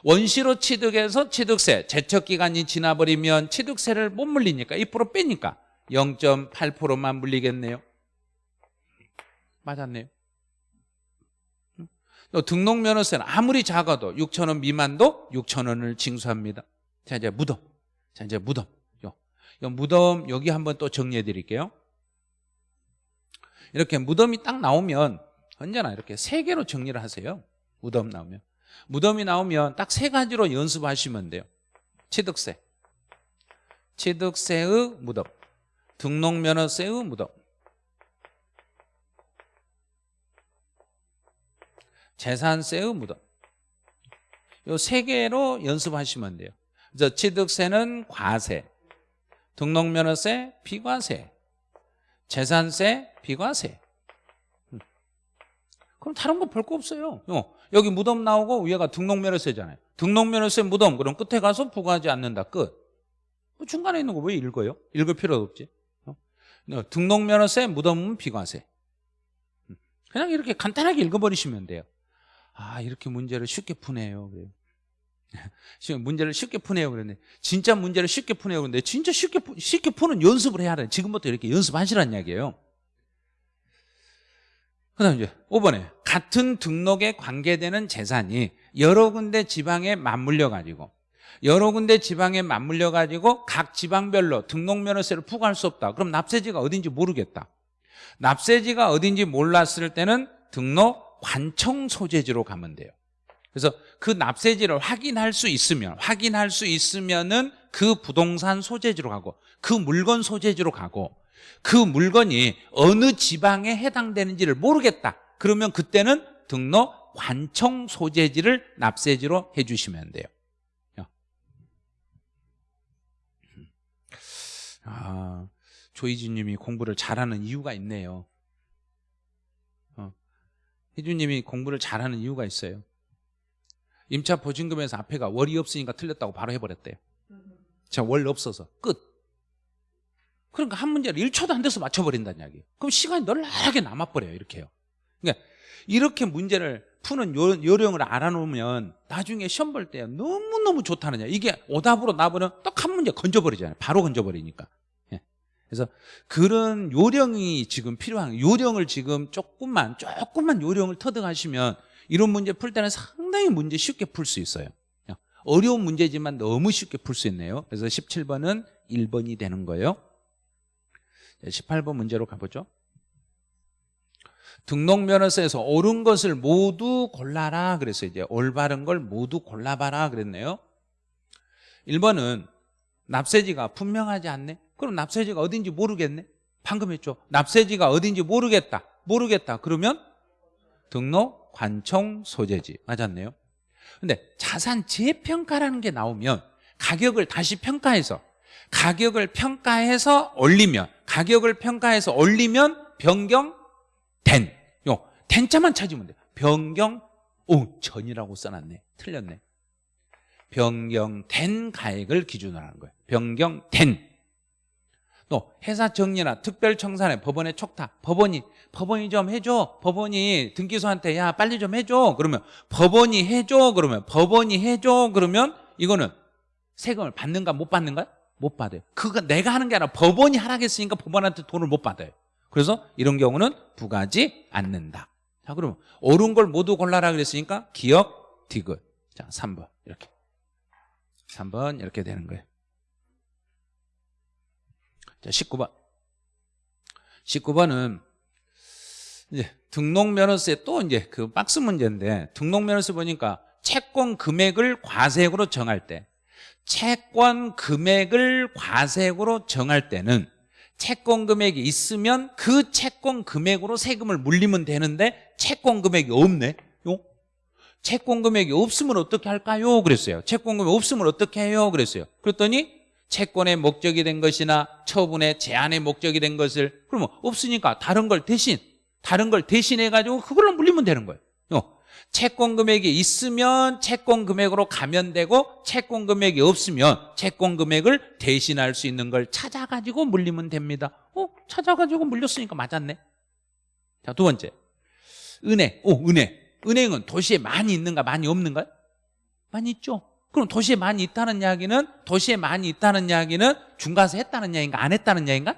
원시로 취득해서 취득세 제척 기간이 지나버리면 취득세를 못 물리니까 2% 빼니까 0.8%만 물리겠네요. 맞았네요. 또 등록면허세는 아무리 작아도 6천 원 미만도 6천 원을 징수합니다. 자 이제 무덤. 자 이제 무덤. 요, 요 무덤 여기 한번 또 정리해 드릴게요. 이렇게 무덤이 딱 나오면 언제나 이렇게 세 개로 정리를 하세요. 무덤 나오면. 무덤이 나오면 딱 세 가지로 연습하시면 돼요. 취득세. 취득세의 무덤. 등록면허세의 무덤. 재산세의 무덤. 요 세 개로 연습하시면 돼요. 그래서 취득세는 과세, 등록면허세 비과세, 재산세 비과세. 음. 그럼 다른 거별거 없어요. 어, 여기 무덤 나오고 위에가 등록면허세잖아요. 등록면허세 무덤 그럼 끝에 가서 부과하지 않는다. 끝. 뭐 중간에 있는 거 왜 읽어요? 읽을 필요도 없지. 어? 등록면허세 무덤은 비과세. 음. 그냥 이렇게 간단하게 읽어버리시면 돼요. 아 이렇게 문제를 쉽게 푸네요 그래요. 문제를 쉽게 푸네요 그랬는데 진짜 문제를 쉽게 푸네요 그런데 진짜 쉽게 푸, 쉽게 푸는 연습을 해야 돼 지금부터 이렇게 연습하시라는 이야기예요 그 다음 이제 5번에 같은 등록에 관계되는 재산이 여러 군데 지방에 맞물려 가지고 여러 군데 지방에 맞물려 가지고 각 지방별로 등록면허세를 부과할 수 없다 그럼 납세지가 어딘지 모르겠다 납세지가 어딘지 몰랐을 때는 등록 관청 소재지로 가면 돼요. 그래서 그 납세지를 확인할 수 있으면 확인할 수 있으면은 그 부동산 소재지로 가고 그 물건 소재지로 가고 그 물건이 어느 지방에 해당되는지를 모르겠다. 그러면 그때는 등록 관청 소재지를 납세지로 해주시면 돼요. 아, 조이진님이 공부를 잘하는 이유가 있네요. 희주님이 공부를 잘하는 이유가 있어요. 임차 보증금에서 앞에가 월이 없으니까 틀렸다고 바로 해버렸대요. 자, 월 없어서 끝. 그러니까 한 문제를 1초도 안 돼서 맞춰버린다는 이야기예요. 그럼 시간이 널널하게 남아버려요. 이렇게요. 그러니까 이렇게 문제를 푸는 요, 령을 알아놓으면 나중에 시험 볼 때 너무너무 좋다는 야 이게 오답으로 나보면 딱 한 문제 건져버리잖아요. 바로 건져버리니까. 그래서 그런 요령이 지금 필요한 요령을 지금 조금만 조금만 요령을 터득하시면 이런 문제 풀 때는 상당히 문제 쉽게 풀 수 있어요 어려운 문제지만 너무 쉽게 풀 수 있네요 그래서 17번은 1번이 되는 거예요 18번 문제로 가보죠. 등록면허서에서 옳은 것을 모두 골라라 그래서 이제 올바른 걸 모두 골라봐라 그랬네요. 1번은 납세지가 분명하지 않네? 그럼 납세지가 어딘지 모르겠네? 방금 했죠. 납세지가 어딘지 모르겠다. 모르겠다. 그러면 등록 관청 소재지. 맞았네요. 근데 자산 재평가라는 게 나오면 가격을 다시 평가해서 가격을 평가해서 올리면 가격을 평가해서 올리면 변경된. 요 된자만 찾으면 돼. 변경 오 전이라고 써놨네. 틀렸네. 변경된 가액을 기준으로 하는 거예요. 변경된. 또 회사 정리나 특별청산에 법원에 촉탁. 법원이 법원이 좀 해줘. 법원이 등기소한테 야 빨리 좀 해줘. 그러면 법원이 해줘. 그러면 법원이 해줘. 그러면 이거는 세금을 받는가 못 받는가? 못 받아요. 그거 내가 하는 게 아니라 법원이 하라겠으니까 법원한테 돈을 못 받아요. 그래서 이런 경우는 부과하지 않는다. 자 그러면 옳은 걸 모두 골라라 그랬으니까 기억, 디귿. 자 3번. 이렇게. 3번 이렇게 되는 거예요. 자, 19번. 19번은 이제 등록면허세 또 이제 그 박스 문제인데 등록면허세 보니까 채권 금액을 과세액으로 정할 때 채권 금액을 과세액으로 정할 때는 채권 금액이 있으면 그 채권 금액으로 세금을 물리면 되는데 채권 금액이 없네 요? 채권 금액이 없으면 어떻게 할까요? 그랬어요 채권 금액 없으면 어떻게 해요? 그랬어요 그랬더니 채권의 목적이 된 것이나 처분의 제한의 목적이 된 것을 그러면 없으니까 다른 걸 대신 다른 걸 대신해 가지고 그걸로 물리면 되는 거예요 요. 채권 금액이 있으면 채권 금액으로 가면 되고 채권 금액이 없으면 채권 금액을 대신할 수 있는 걸 찾아가지고 물리면 됩니다. 어? 찾아가지고 물렸으니까 맞았네. 자 두 번째. 은행 오 은행 은행은 도시에 많이 있는가 많이 없는가 많이 있죠. 그럼 도시에 많이 있다는 이야기는 도시에 많이 있다는 이야기는 중과세 했다는 이야기인가 안 했다는 이야기인가?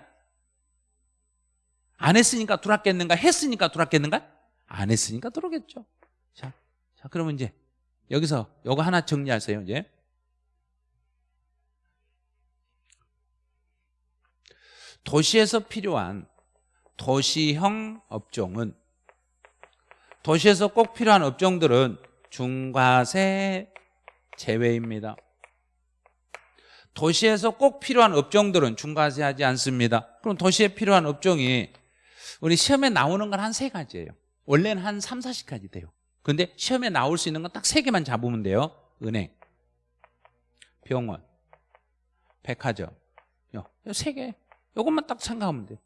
안 했으니까 들어왔겠는가 했으니까 들어왔겠는가? 안 했으니까 들어오겠죠 자, 자 그러면 이제 여기서 요거 하나 정리하세요 이제. 도시에서 필요한 도시형 업종은 도시에서 꼭 필요한 업종들은 중과세 제외입니다. 도시에서 꼭 필요한 업종들은 중과세하지 않습니다. 그럼 도시에 필요한 업종이 우리 시험에 나오는 건 한 세 가지예요. 원래는 한 3, 40가지 돼요 근데 시험에 나올 수 있는 건 딱 세 개만 잡으면 돼요. 은행, 병원, 백화점. 요세개. 요것만 딱 생각하면 돼요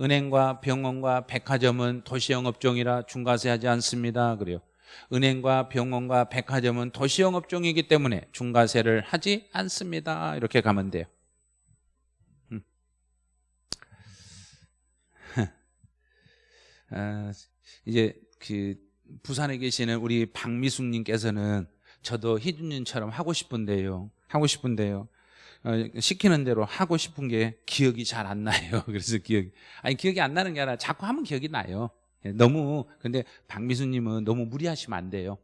은행과 병원과 백화점은 도시형 업종이라 중과세하지 않습니다. 그래요. 은행과 병원과 백화점은 도시형 업종이기 때문에 중과세를 하지 않습니다. 이렇게 가면 돼요. 음. 아, 이제 그 부산에 계시는 우리 박미숙님께서는 저도 희준님처럼 하고 싶은데요 하고 싶은데요 어, 시키는 대로 하고 싶은 게 기억이 잘 안 나요. 그래서 기억이 아니 기억이 안 나는 게 아니라 자꾸 하면 기억이 나요. 예, 너무 근데 박미수님은 너무 무리하시면 안 돼요.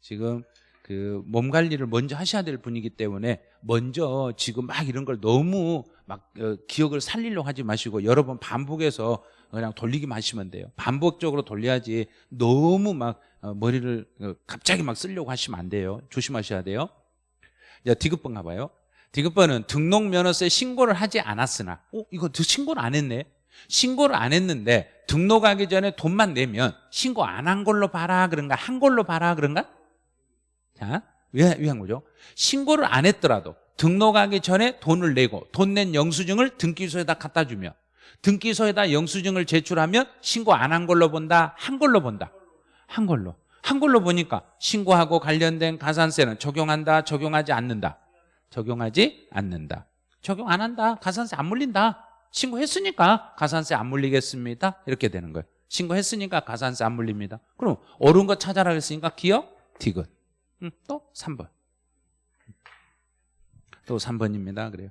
지금 그 몸 관리를 먼저 하셔야 될 분이기 때문에 먼저 지금 막 이런 걸 너무 막 어, 기억을 살리려고 하지 마시고 여러 번 반복해서 그냥 돌리기만 하시면 돼요. 반복적으로 돌려야지 너무 막 어, 머리를 어, 갑자기 막 쓰려고 하시면 안 돼요. 조심하셔야 돼요. 자, 디귿번 가봐요. 디귿번은 등록면허세 신고를 하지 않았으나 어? 이거 신고를 안 했네 신고를 안 했는데 등록하기 전에 돈만 내면 신고 안 한 걸로 봐라 그런가 한 걸로 봐라 그런가 자, 왜, 왜한 거죠? 신고를 안 했더라도 등록하기 전에 돈을 내고 돈 낸 영수증을 등기소에다 갖다 주면 등기소에다 영수증을 제출하면 신고 안 한 걸로 본다 한 걸로 본다. 한 걸로. 한 걸로 보니까 신고하고 관련된 가산세는 적용한다 적용하지 않는다. 적용하지 않는다. 적용 안 한다. 가산세 안 물린다. 신고했으니까 가산세 안 물리겠습니다. 이렇게 되는 거예요. 신고했으니까 가산세 안 물립니다. 그럼 옳은 거 찾아라 했으니까 기억 디귿. 음, 또 3번. 또 3번입니다. 그래요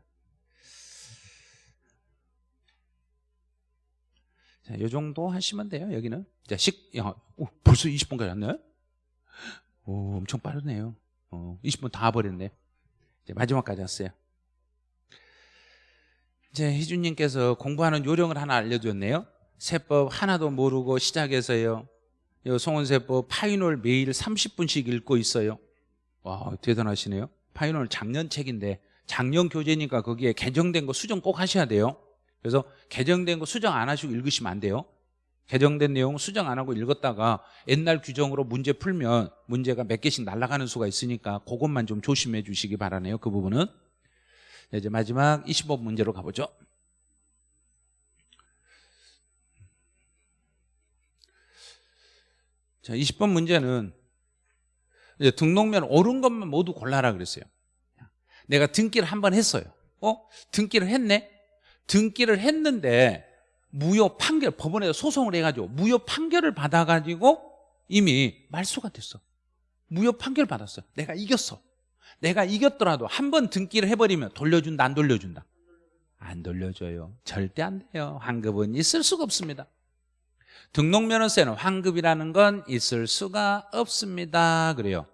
자, 요 정도 하시면 돼요 여기는 자, 식, 야, 오, 벌써 20분까지 왔네 오, 엄청 빠르네요 어, 20분 다 버렸네 이제 마지막까지 왔어요. 이제 희준님께서 공부하는 요령을 하나 알려줬네요. 세법 하나도 모르고 시작해서요. 요 송원세법 파이놀 매일 30분씩 읽고 있어요. 와 대단하시네요. 파이놀 작년 책인데 작년 교재니까 거기에 개정된 거 수정 꼭 하셔야 돼요. 그래서 개정된 거 수정 안 하시고 읽으시면 안 돼요. 개정된 내용 수정 안 하고 읽었다가 옛날 규정으로 문제 풀면 문제가 몇 개씩 날아가는 수가 있으니까 그것만 좀 조심해 주시기 바라네요 그 부분은 네, 이제 마지막 25번 문제로 가보죠 자 20번 문제는 이제 등록면 옳은 것만 모두 골라라 그랬어요 내가 등기를 한 번 했어요 어? 등기를 했네? 등기를 했는데 무효 판결 법원에서 소송을 해가지고 무효 판결을 받아가지고 이미 말소가 됐어. 무효 판결 받았어. 내가 이겼어. 내가 이겼더라도 한 번 등기를 해버리면 돌려준다 안 돌려준다? 안 돌려줘요. 절대 안 돼요. 환급은 있을 수가 없습니다. 등록면허세는 환급이라는 건 있을 수가 없습니다. 그래요.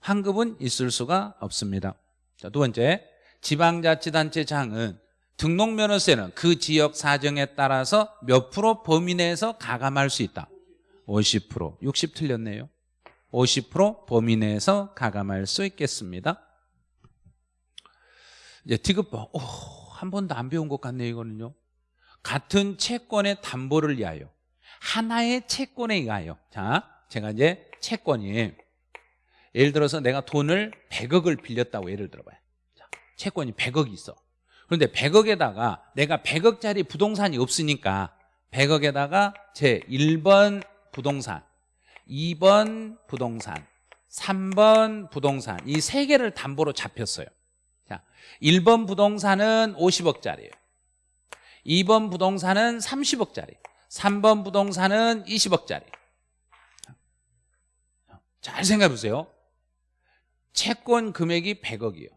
환급은 있을 수가 없습니다. 자, 두 번째. 지방자치단체장은 등록면허세는 그 지역 사정에 따라서 몇 프로 범위 내에서 가감할 수 있다. 50% 60 틀렸네요. 50% 범위 내에서 가감할 수 있겠습니다. 이제 디귿번 오, 한 번도 안 배운 것 같네요 이거는요. 같은 채권의 담보를 위하여 하나의 채권에 의하여 자 제가 이제 채권이 예를 들어서 내가 돈을 100억을 빌렸다고 예를 들어봐요. 자, 채권이 100억이 있어 그런데 100억에다가 내가 100억짜리 부동산이 없으니까 100억에다가 제 1번 부동산 2번 부동산 3번 부동산 이 세 개를 담보로 잡혔어요. 자, 1번 부동산은 50억짜리예요. 2번 부동산은 30억짜리 3번 부동산은 20억짜리. 잘 생각해 보세요. 채권 금액이 100억이에요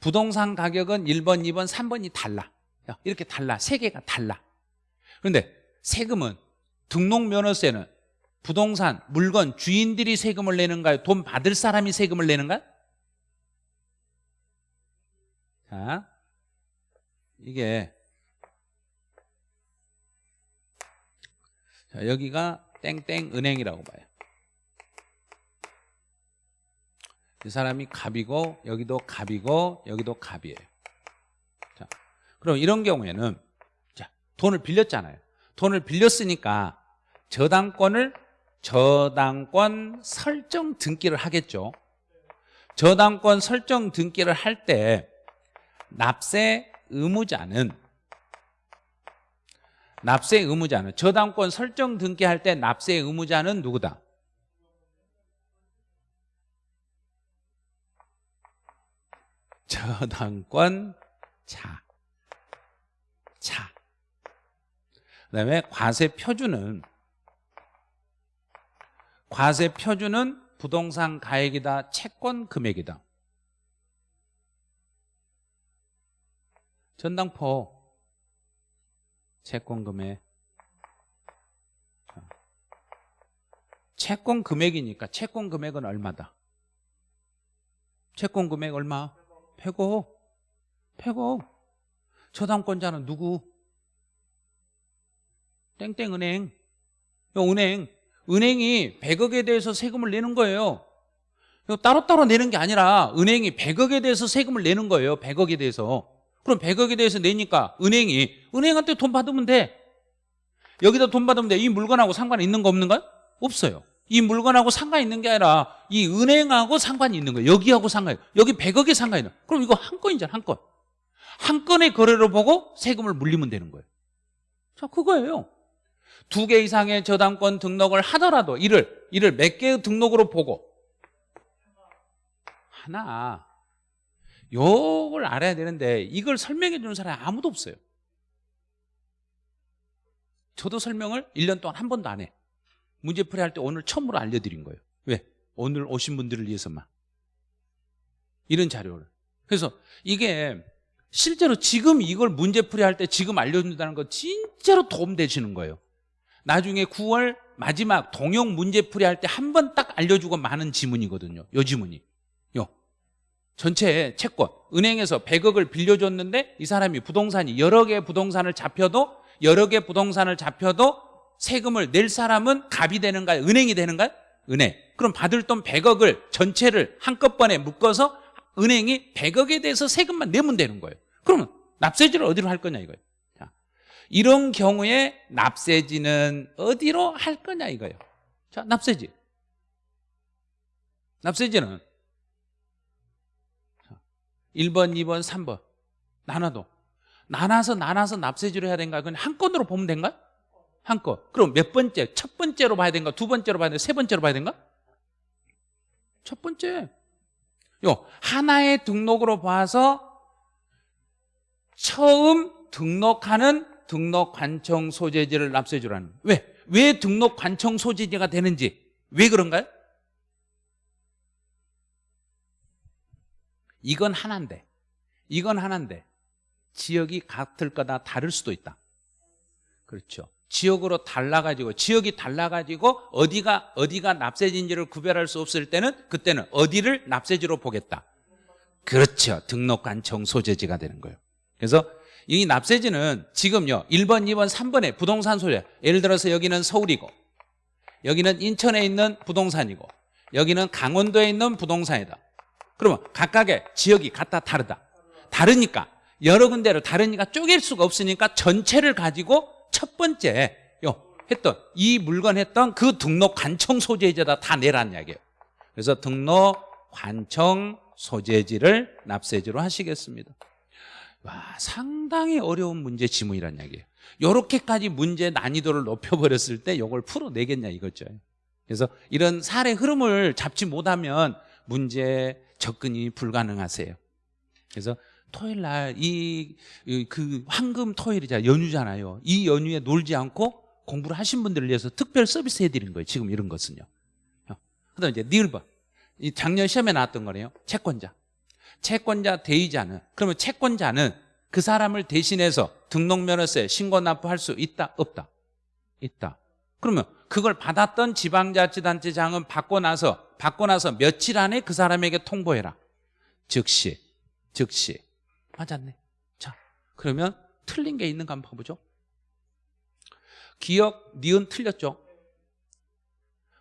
부동산 가격은 1번, 2번, 3번이 달라 이렇게 달라 세 개가 달라 그런데 세금은 등록면허세는 부동산, 물건, 주인들이 세금을 내는가요? 돈 받을 사람이 세금을 내는가요? 자, 이게 자, 여기가 땡땡 은행이라고 봐요. 이 사람이 갑이고 여기도 갑이고 여기도 갑이에요. 자, 그럼 이런 경우에는 자, 돈을 빌렸잖아요. 돈을 빌렸으니까 저당권을 저당권 설정 등기를 하겠죠. 저당권 설정 등기를 할 때 납세 의무자는 납세 의무자는 저당권 설정 등기할 때 납세 의무자는 누구다? 저당권 자. 자. 그다음에 과세 표준은 과세 표준은 부동산 가액이다, 채권 금액이다. 전당포 채권 금액 채권 금액이니까 채권 금액은 얼마다? 채권 금액 얼마? 100억 100억 저당권자는 누구? 땡땡은행. 은행. 은행이 100억에 대해서 세금을 내는 거예요. 따로따로 내는 게 아니라 은행이 100억에 대해서 세금을 내는 거예요 100억에 대해서. 그럼 100억에 대해서 내니까 은행이 은행한테 돈 받으면 돼. 여기다 돈 받으면 돼 이 물건하고 상관 있는 거 없는 거야? 없어요 이 물건하고 상관 있는 게 아니라 이 은행하고 상관이 있는 거예요. 여기하고 상관이 여기 100억에 상관이 있는 그럼 이거 한 건이잖아 한 건. 한 건의 거래로 보고 세금을 물리면 되는 거예요. 자 그거예요. 두 개 이상의 저당권 등록을 하더라도 이를 이를 몇 개의 등록으로 보고 하나. 요걸 알아야 되는데 이걸 설명해 주는 사람이 아무도 없어요. 저도 설명을 1년 동안 한 번도 안해 문제풀이 할 때 오늘 처음으로 알려드린 거예요. 왜? 오늘 오신 분들을 위해서만. 이런 자료를. 그래서 이게 실제로 지금 이걸 문제풀이 할 때 지금 알려준다는 거 진짜로 도움 되시는 거예요. 나중에 9월 마지막 동영 문제풀이 할 때 한 번 딱 알려주고 많은 지문이거든요. 요 지문이. 요. 전체 채권. 은행에서 100억을 빌려줬는데 이 사람이 부동산이 여러 개의 부동산을 잡혀도 여러 개 부동산을 잡혀도 세금을 낼 사람은 갑이 되는가요? 은행이 되는가요? 은행. 그럼 받을 돈 100억을 전체를 한꺼번에 묶어서 은행이 100억에 대해서 세금만 내면 되는 거예요. 그러면 납세지를 어디로 할 거냐 이거예요. 자, 이런 경우에 납세지는 어디로 할 거냐 이거예요. 자 납세지. 납세지는 1번, 2번, 3번. 나눠도. 나눠서 나눠서 납세지를 해야 되는가? 그건 한 건으로 보면 된가? 한 건. 그럼 몇 번째? 첫 번째로 봐야 되는가? 두 번째로 봐야 되는가? 세 번째로 봐야 되는가? 첫 번째. 요 하나의 등록으로 봐서 처음 등록하는 등록 관청 소재지를 납세주라는 왜? 왜 등록 관청 소재지가 되는지 왜 그런가요? 이건 하나인데 이건 하나인데 지역이 같을 거다 다를 수도 있다 그렇죠 지역으로 달라가지고 지역이 달라가지고 어디가 어디가 납세지인지를 구별할 수 없을 때는 그때는 어디를 납세지로 보겠다. 그렇죠. 등록관청 소재지가 되는 거예요. 그래서 이 납세지는 지금요 1번, 2번, 3번에 부동산 소재. 예를 들어서 여기는 서울이고 여기는 인천에 있는 부동산이고 여기는 강원도에 있는 부동산이다. 그러면 각각의 지역이 같다 다르다. 다르니까 여러 군데를 다른이가 쪼갤 수가 없으니까 전체를 가지고 첫 번째 요 했던 이 물건 했던 그 등록 관청 소재지에다 다 내란 이야기예요. 그래서 등록 관청 소재지를 납세지로 하시겠습니다. 와, 상당히 어려운 문제 지문이란 이야기예요. 이렇게까지 문제 난이도를 높여버렸을 때 이걸 풀어내겠냐 이거죠. 그래서 이런 사례 흐름을 잡지 못하면 문제 접근이 불가능하세요. 그래서 토요일 날 이 그 황금 토요일이잖아요. 연휴잖아요. 이 연휴에 놀지 않고 공부를 하신 분들을 위해서 특별 서비스 해드린 거예요. 지금 이런 것은요. 그 다음에 이제 니을번. 이 작년 시험에 나왔던 거네요. 채권자. 채권자 대의자는 그러면 채권자는 그 사람을 대신해서 등록면허세 신고 납부할 수 있다 없다 있다 그러면 그걸 받았던 지방자치단체장은 받고 나서 받고 나서 며칠 안에 그 사람에게 통보해라 즉시 즉시 맞았네. 자. 그러면 틀린 게 있는가 한번 봐보죠. 기억 니은 틀렸죠?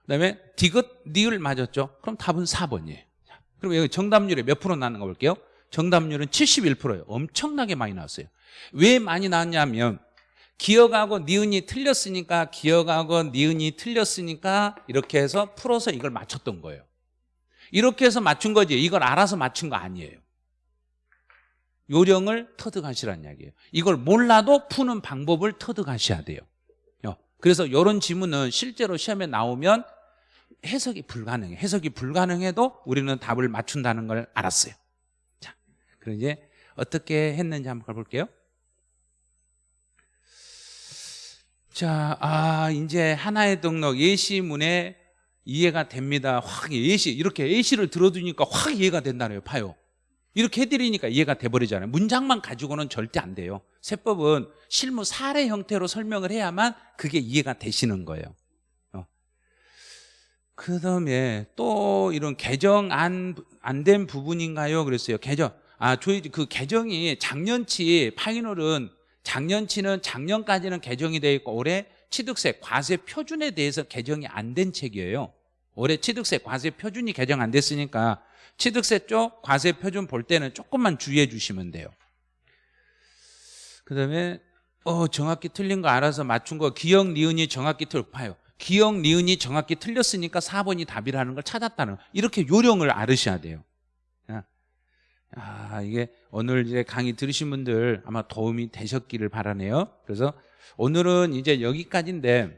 그 다음에 디귿 니을 맞았죠? 그럼 답은 4번이에요. 그럼 여기 정답률이 몇 프로 나는 거 볼게요. 정답률은 71%예요. 엄청나게 많이 나왔어요. 왜 많이 나왔냐면 기억하고 니은이 틀렸으니까 기억하고 니은이 틀렸으니까 이렇게 해서 풀어서 이걸 맞췄던 거예요. 이렇게 해서 맞춘 거지. 이걸 알아서 맞춘 거 아니에요 요령을 터득하시라는 이야기예요 이걸 몰라도 푸는 방법을 터득하셔야 돼요 어, 그래서 이런 지문은 실제로 시험에 나오면 해석이 불가능해 해석이 불가능해도 우리는 답을 맞춘다는 걸 알았어요 자, 그럼 이제 어떻게 했는지 한번 볼게요 자, 아, 이제 하나의 등록 예시문에 이해가 됩니다. 확 예시 이렇게 예시를 들어두니까 확 이해가 된다네요. 봐요. 이렇게 해드리니까 이해가 돼버리잖아요. 문장만 가지고는 절대 안 돼요. 세법은 실무 사례 형태로 설명을 해야만 그게 이해가 되시는 거예요. 어. 그 다음에 또 이런 개정 안 안 된 부분인가요? 그랬어요. 개정. 아, 저희 그 개정이 작년치 파이널은 작년치는 작년까지는 개정이 돼 있고 올해 취득세 과세 표준에 대해서 개정이 안 된 책이에요. 올해 취득세 과세 표준이 개정 안 됐으니까 취득세 쪽 과세 표준 볼 때는 조금만 주의해 주시면 돼요. 그다음에 어 정확히 틀린 거 알아서 맞춘 거 기억 니은이 정확히 틀파요. 기억 니은이 정확히 틀렸으니까 4번이 답이라는 걸 찾았다는 이렇게 요령을 알으셔야 돼요. 아, 이게 오늘 이제 강의 들으신 분들 아마 도움이 되셨기를 바라네요. 그래서 오늘은 이제 여기까지인데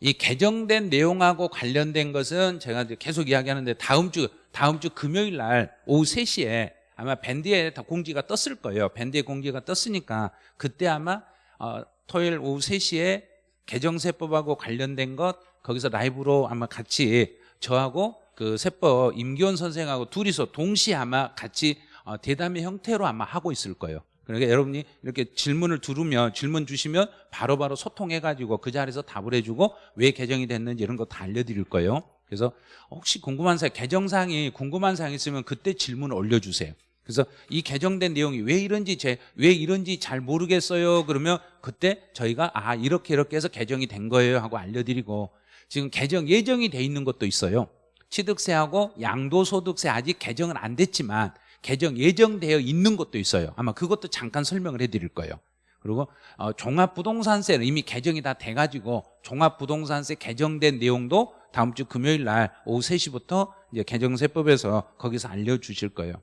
이 개정된 내용하고 관련된 것은 제가 계속 이야기하는데 다음 주 다음 주 금요일 날 오후 3시에 아마 밴드에 다 공지가 떴을 거예요. 밴드에 공지가 떴으니까 그때 아마 어, 토요일 오후 3시에 개정세법하고 관련된 것 거기서 라이브로 아마 같이 저하고 그 세법 임기원 선생하고 둘이서 동시에 아마 같이 어, 대담의 형태로 아마 하고 있을 거예요. 그러니까 여러분이 이렇게 질문을 들으면 질문 주시면 바로바로 바로 소통해가지고 그 자리에서 답을 해주고 왜 개정이 됐는지 이런 거 다 알려드릴 거예요. 그래서 혹시 궁금한 사항, 개정사항이 궁금한 사항이 있으면 그때 질문을 올려주세요. 그래서 이 개정된 내용이 왜 이런지 제, 왜 이런지 잘 모르겠어요. 그러면 그때 저희가 아 이렇게 이렇게 해서 개정이 된 거예요 하고 알려드리고 지금 개정 예정이 돼 있는 것도 있어요. 취득세하고 양도소득세 아직 개정은 안 됐지만 개정 예정되어 있는 것도 있어요 아마 그것도 잠깐 설명을 해드릴 거예요 그리고 어, 종합부동산세는 이미 개정이 다 돼가지고 종합부동산세 개정된 내용도 다음 주 금요일 날 오후 3시부터 이제 개정세법에서 거기서 알려주실 거예요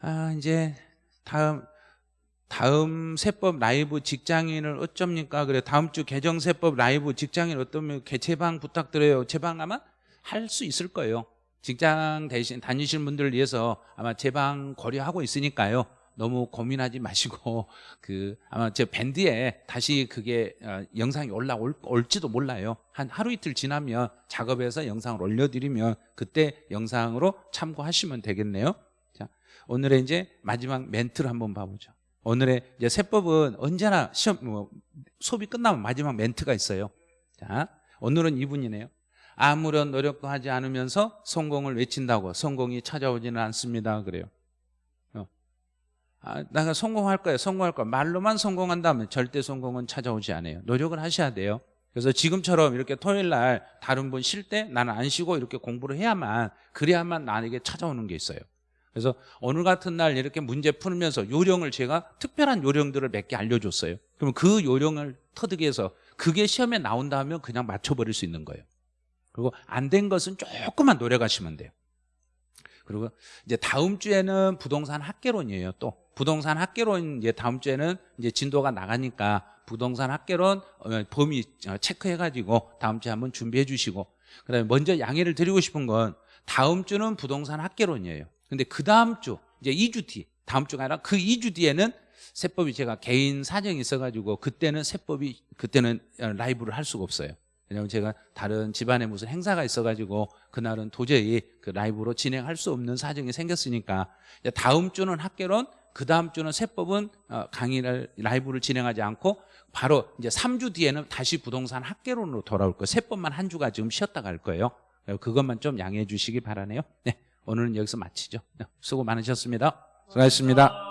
아 이제 다음 다음 세법 라이브 직장인을 어쩝니까? 그래 다음 주 개정 세법 라이브 직장인 어떠면 개체방 부탁드려요. 제방 아마 할 수 있을 거예요. 직장 대신 다니시는 분들을 위해서 아마 제방 고려하고 있으니까요. 너무 고민하지 마시고 그 아마 제 밴드에 다시 그게 어, 영상이 올라올지도 몰라요. 한 하루 이틀 지나면 작업해서 영상을 올려드리면 그때 영상으로 참고하시면 되겠네요. 자, 오늘의 이제 마지막 멘트를 한번 봐보죠. 오늘의 이제 세법은 언제나 시험 뭐, 수업이 끝나면 마지막 멘트가 있어요. 자, 오늘은 이분이네요. 아무런 노력도 하지 않으면서 성공을 외친다고 성공이 찾아오지는 않습니다 그래요 어. 아, 내가 성공할 거야 성공할 거야 말로만 성공한다면 절대 성공은 찾아오지 않아요 노력을 하셔야 돼요 그래서 지금처럼 이렇게 토요일 날 다른 분 쉴 때 나는 안 쉬고 이렇게 공부를 해야만 그래야만 나에게 찾아오는 게 있어요 그래서 오늘 같은 날 이렇게 문제 풀면서 요령을 제가 특별한 요령들을 몇 개 알려줬어요. 그러면 그 요령을 터득 해서 그게 시험에 나온다 하면 그냥 맞춰버릴 수 있는 거예요. 그리고 안 된 것은 조금만 노력하시면 돼요. 그리고 이제 다음 주에는 부동산 학개론이에요. 또 부동산 학개론 이제 다음 주에는 이제 진도가 나가니까 부동산 학개론 어, 범위 어, 체크해가지고 다음 주에 한번 준비해 주시고 그다음에 먼저 양해를 드리고 싶은 건 다음 주는 부동산 학개론이에요. 근데 그 다음 주 이제 2주 뒤 다음 주가 아니라 그 2주 뒤에는 세법이 제가 개인 사정이 있어가지고 그때는 세법이 그때는 어, 라이브를 할 수가 없어요. 왜냐하면 제가 다른 집안에 무슨 행사가 있어가지고 그날은 도저히 그 라이브로 진행할 수 없는 사정이 생겼으니까 다음 주는 학개론 그 다음 주는 세법은 어, 강의를 라이브를 진행하지 않고 바로 이제 3주 뒤에는 다시 부동산 학개론으로 돌아올 거예요. 세법만 한 주가 지금 쉬었다 갈 거예요. 그것만 좀 양해해 주시기 바라네요. 네, 오늘은 여기서 마치죠. 네, 수고 많으셨습니다. 수고하셨습니다.